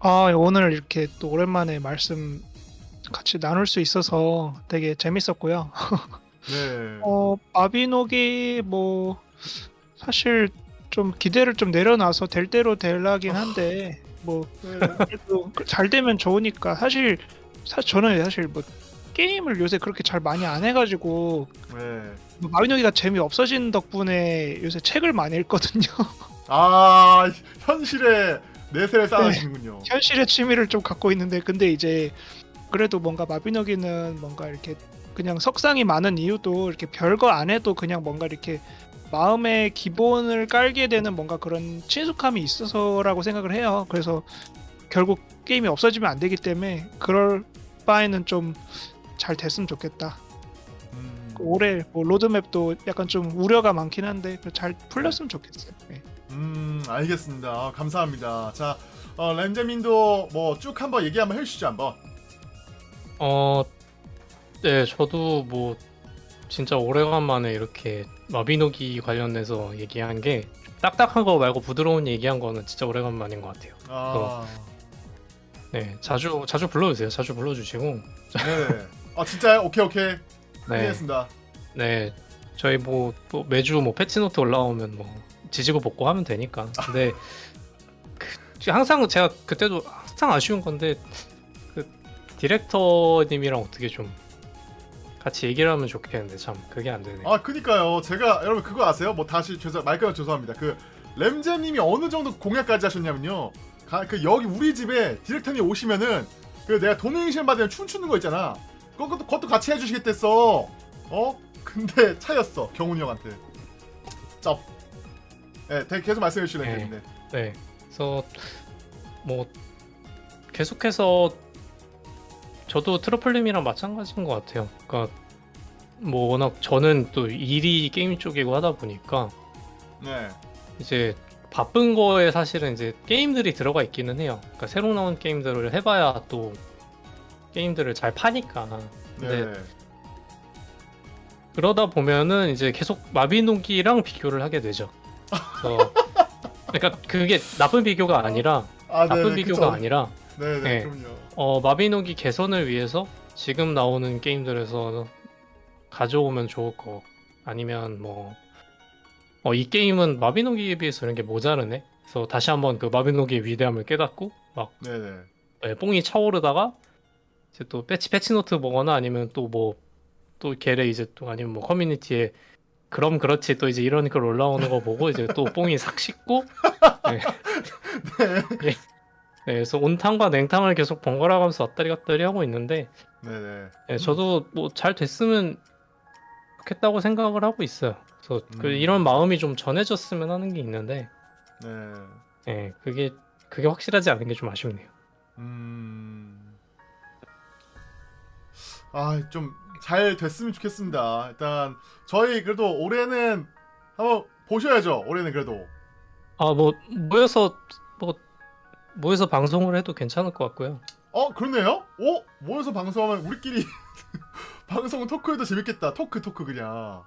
아 오늘 이렇게 또 오랜만에 말씀 같이 나눌 수 있어서 되게 재밌었고요. 네. 어 마비노기 뭐 사실 좀 기대를 좀 내려놔서 될 대로 될라긴 한데 뭐 그래도 잘 되면 좋으니까 사실 사 저는 사실 뭐 게임을 요새 그렇게 잘 많이 안 해가지고 네. 뭐 마비노기가 재미 없어진 덕분에 요새 책을 많이 읽거든요. 아 현실에 내세를 쌓으시는군요. 현실의 취미를 좀 갖고 있는데 근데 이제 그래도 뭔가 마비노기는 뭔가 이렇게 그냥 석상이 많은 이유도 이렇게 별거 안 해도 그냥 뭔가 이렇게 마음의 기본을 깔게 되는 뭔가 그런 친숙함이 있어서라고 생각을 해요. 그래서 결국 게임이 없어지면 안 되기 때문에 그럴 바에는 좀 잘 됐으면 좋겠다. 음, 올해 뭐 로드맵도 약간 좀 우려가 많긴 한데 잘 풀렸으면 좋겠어요. 네. 음 알겠습니다. 아, 감사합니다. 자 어, 램제민도 뭐 쭉 한번 얘기 한번 해주시죠 한번. 어 네, 저도 뭐 진짜 오래간만에 이렇게 마비노기 관련해서 얘기한 게 딱딱한 거 말고 부드러운 얘기한 거는 진짜 오래간만인 것 같아요. 아, 네, 자주 자주 불러주세요. 자주 불러주시고, 네. 아 진짜요? 오케이 오케이. 네, 알겠습니다. 네, 저희 뭐, 또 매주 뭐 패치노트 올라오면 뭐 지지고 볶고 하면 되니까. 근데 그, 항상 제가 그때도 항상 아쉬운 건데 그 디렉터님이랑 어떻게 좀 같이 얘기를 하면 좋겠는데 참 그게 안 되네. 아 그니까요. 제가 여러분 그거 아세요? 뭐 다시 죄송 말까요 죄송합니다. 그 램제님이 어느 정도 공약까지 하셨냐면요. 가, 그 여기 우리 집에 디렉터님 오시면은 그 내가 도네이션 받으면 춤추는 거 있잖아. 그것도 그것도 같이 해주시겠댔어. 어? 근데 차였어 경훈이 형한테. 쩝. 네, 대- 계속 말씀해 주실래요, 네. 네. 네. 그래서 뭐 계속해서 저도 트러플님이랑 마찬가지인 것 같아요. 그러니까 뭐 워낙 저는 또 일이 게임 쪽이고 하다 보니까 네. 이제 바쁜 거에 사실은 이제 게임들이 들어가 있기는 해요. 그러니까 새로 나온 게임들을 해봐야 또 게임들을 잘 파니까. 근데 네. 그러다 보면은 이제 계속 마비노기랑 비교를 하게 되죠. 그러니까 그게 나쁜 비교가 아니라 아, 나쁜 네, 비교가 그쵸. 아니라 네, 네, 네. 그럼요. 어, 마비노기 개선을 위해서 지금 나오는 게임들에서 가져오면 좋을 거 아니면 뭐 어, 이 게임은 마비노기에 비해서 이런 게 모자르네. 그래서 다시 한번 그 마비노기의 위대함을 깨닫고 막 네, 네. 예, 뽕이 차오르다가 이제 또 patch patch note 보거나 아니면 또 뭐 또 걔네 이제 또 아니면 뭐 커뮤니티에 그럼 그렇지 또 이제 이런 글 올라오는 거 보고 이제 또 뽕이 삭 씻고 네. 예. 네, 그래서 온탕과 냉탕을 계속 번갈아 가면서 왔다리 갔다리 하고 있는데 네, 네. 예, 저도 뭐 잘 됐으면 좋겠다고 생각을 하고 있어요. 그래서 그 음. 이런 마음이 좀 전해졌으면 하는 게 있는데 네. 예, 그게 그게 확실하지 않은 게 좀 아쉽네요. 음. 아, 좀 잘 됐으면 좋겠습니다. 일단 저희 그래도 올해는 한번 보셔야죠. 올해는 그래도. 아 뭐 모여서 뭐 모여서 방송을 해도 괜찮을 것 같고요. 어, 그렇네요. 오, 모여서 방송하면 우리끼리 방송 토크해도 재밌겠다. 토크 토크 그냥.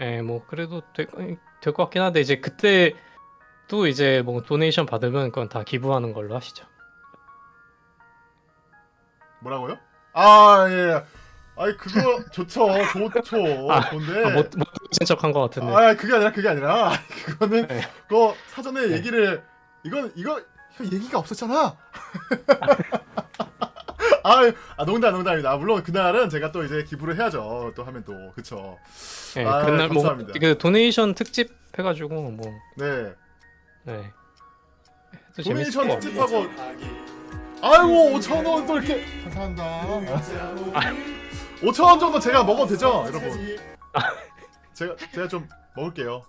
예, 뭐 그래도 될것 같긴 한데 이제 그때 또 이제 뭐 도네이션 받으면 그건 다 기부하는 걸로 하시죠. 뭐라고요? 아, 예. 아이 그거 좋죠. 좋죠. 아, 좋은데. 아, 못, 못 들으신 척한 것 같은데. 아, 그게 아니라 그게 아니라 그거는 네. 그거 사전에 네. 얘기를 이건 이거 얘기가 없었잖아. 아, 아 농담 농담입니다. 아, 물론 그날은 제가 또 이제 기부를 해야죠. 또 하면 또 그쵸. 예, 아, 그날 뭐 감사합니다. 그 도네이션 특집 해가지고 뭐 네. 네. 도네이션. 특집하고 아이고 5천 원 또 이렇게 감사합니다. 5천 원 정도 제가 먹어도 되죠, 여러분. 제가 제가 좀 먹을게요.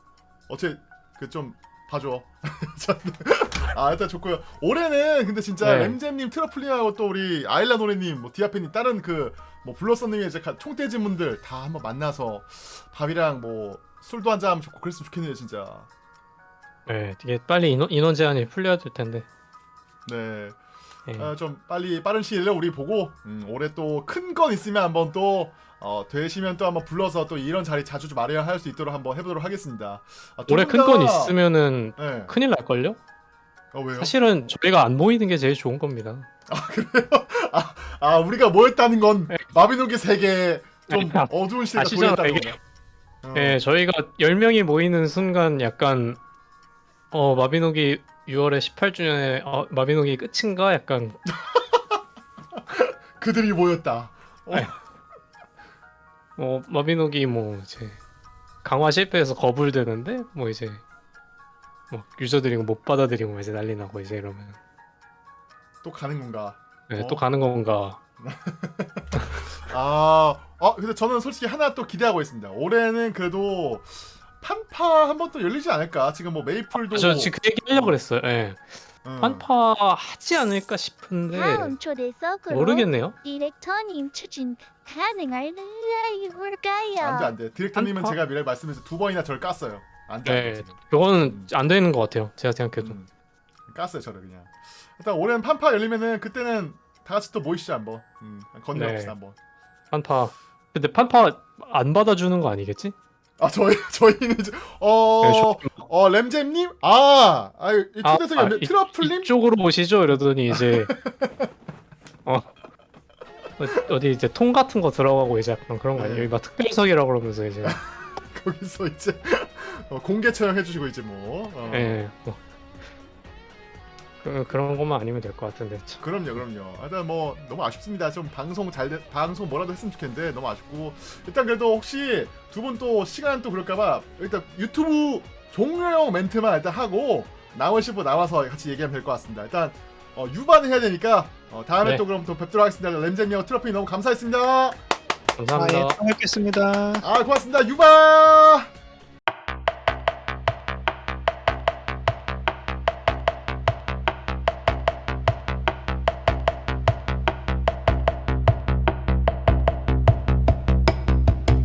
어째 그좀 봐줘. 아 일단 좋고요. 올해는 근데 진짜 네. 램잼님, 트러플링하고 또 우리 아일라 노래님, 뭐 디아페님 다른 그 뭐 블러썸님의 이제 가- 총대진 분들 다 한번 만나서 밥이랑 뭐 술도 한잔 하면 좋고 그랬으면 좋겠네요, 진짜. 네, 이게 빨리 인원, 인원 제한이 풀려야 될 텐데. 네. 예. 어, 좀 빨리 빠른 시일 내에 우리 보고 음, 올해 또 큰 건 있으면 한번 또 어, 되시면 또 한번 불러서 또 이런 자리 자주 좀 마련할 수 있도록 한번 해보도록 하겠습니다. 아, 두 올해 분큰건 다- 있으면은 네. 큰일 날 걸요? 어 왜요? 사실은 저희가 안 모이는 게 제일 좋은 겁니다. 아 우리가 모였다는 건 마비노기 세계 좀 아, 어두운 시대가 도래했다는 이게. 거냐? 어. 예, 저희가 10명이 모이는 순간 약간 어, 마비노기 6월에 18주년에 어, 마비노기 끝인가 약간 그들이 모였다. 어, 네. 어, 마비노기 뭐 이제 강화 실패해서 거불되는데 뭐 이제 뭐 유저들이 못 받아들이고 이제 난리 나고 이제 이러면 또 가는 건가? 네, 어? 또 가는 건가 아, 아 근데 저는 솔직히 하나 또 기대하고 있습니다. 올해는 그래도 판파 한 번 또 열리지 않을까? 지금 뭐 메이플도 저 지금 그 얘기 하려고 그랬어요 예. 음. 판파 하지 않을까 싶은데 다음 모르겠네요 디렉터님 추진 가능할까요? 안돼 안돼 디렉터님은? 제가 미래 말씀해서 두 번이나 저를 깠어요. 안돼 네 안돼. 그거는 안 되는 것 같아요 제가 생각해도 음, 깠어요 저를 그냥. 일단 올해는 판파 열리면은 그때는 다 같이 또 모이시죠 한번. 음, 건너봅시다 네. 한번. 판파 근데 판파 안 받아주는 거 아니겠지? 아 저희 저희는 이제 어, 네, 저- 어 램잼님 아, 아, 이 초대석이 아. 이- 트러플님 이쪽으로 오시죠 이러더니 이제 어 어- 어디 이제 통 같은 거 들어가고 이제 약간 그런 거 아니에요? 네. 막 특별석이라고 그러면서 이제 거기서 이제 어, 공개 촬영 해주시고 이제 뭐. 어. 예 뭐. 그, 그런 것만 아니면 될 것 같은데 참. 그럼요, 그럼요. 일단 뭐 너무 아쉽습니다. 좀 방송 잘 돼, 방송 뭐라도 했으면 좋겠는데 너무 아쉽고 일단 그래도 혹시 두 분 또 시간 또 그럴까봐 일단 유튜브 종료형 멘트만 일단 하고 나머시 분 나와서 같이 얘기하면 될 것 같습니다. 일단 어, 유반을 해야 되니까 어, 다음에 네. 또 그럼 또 뵙도록 하겠습니다. 램잼이와 트러피 너무 감사합니다. 아, 감사합니다. 예, 또 뵙겠습니다. 아 고맙습니다. 유반.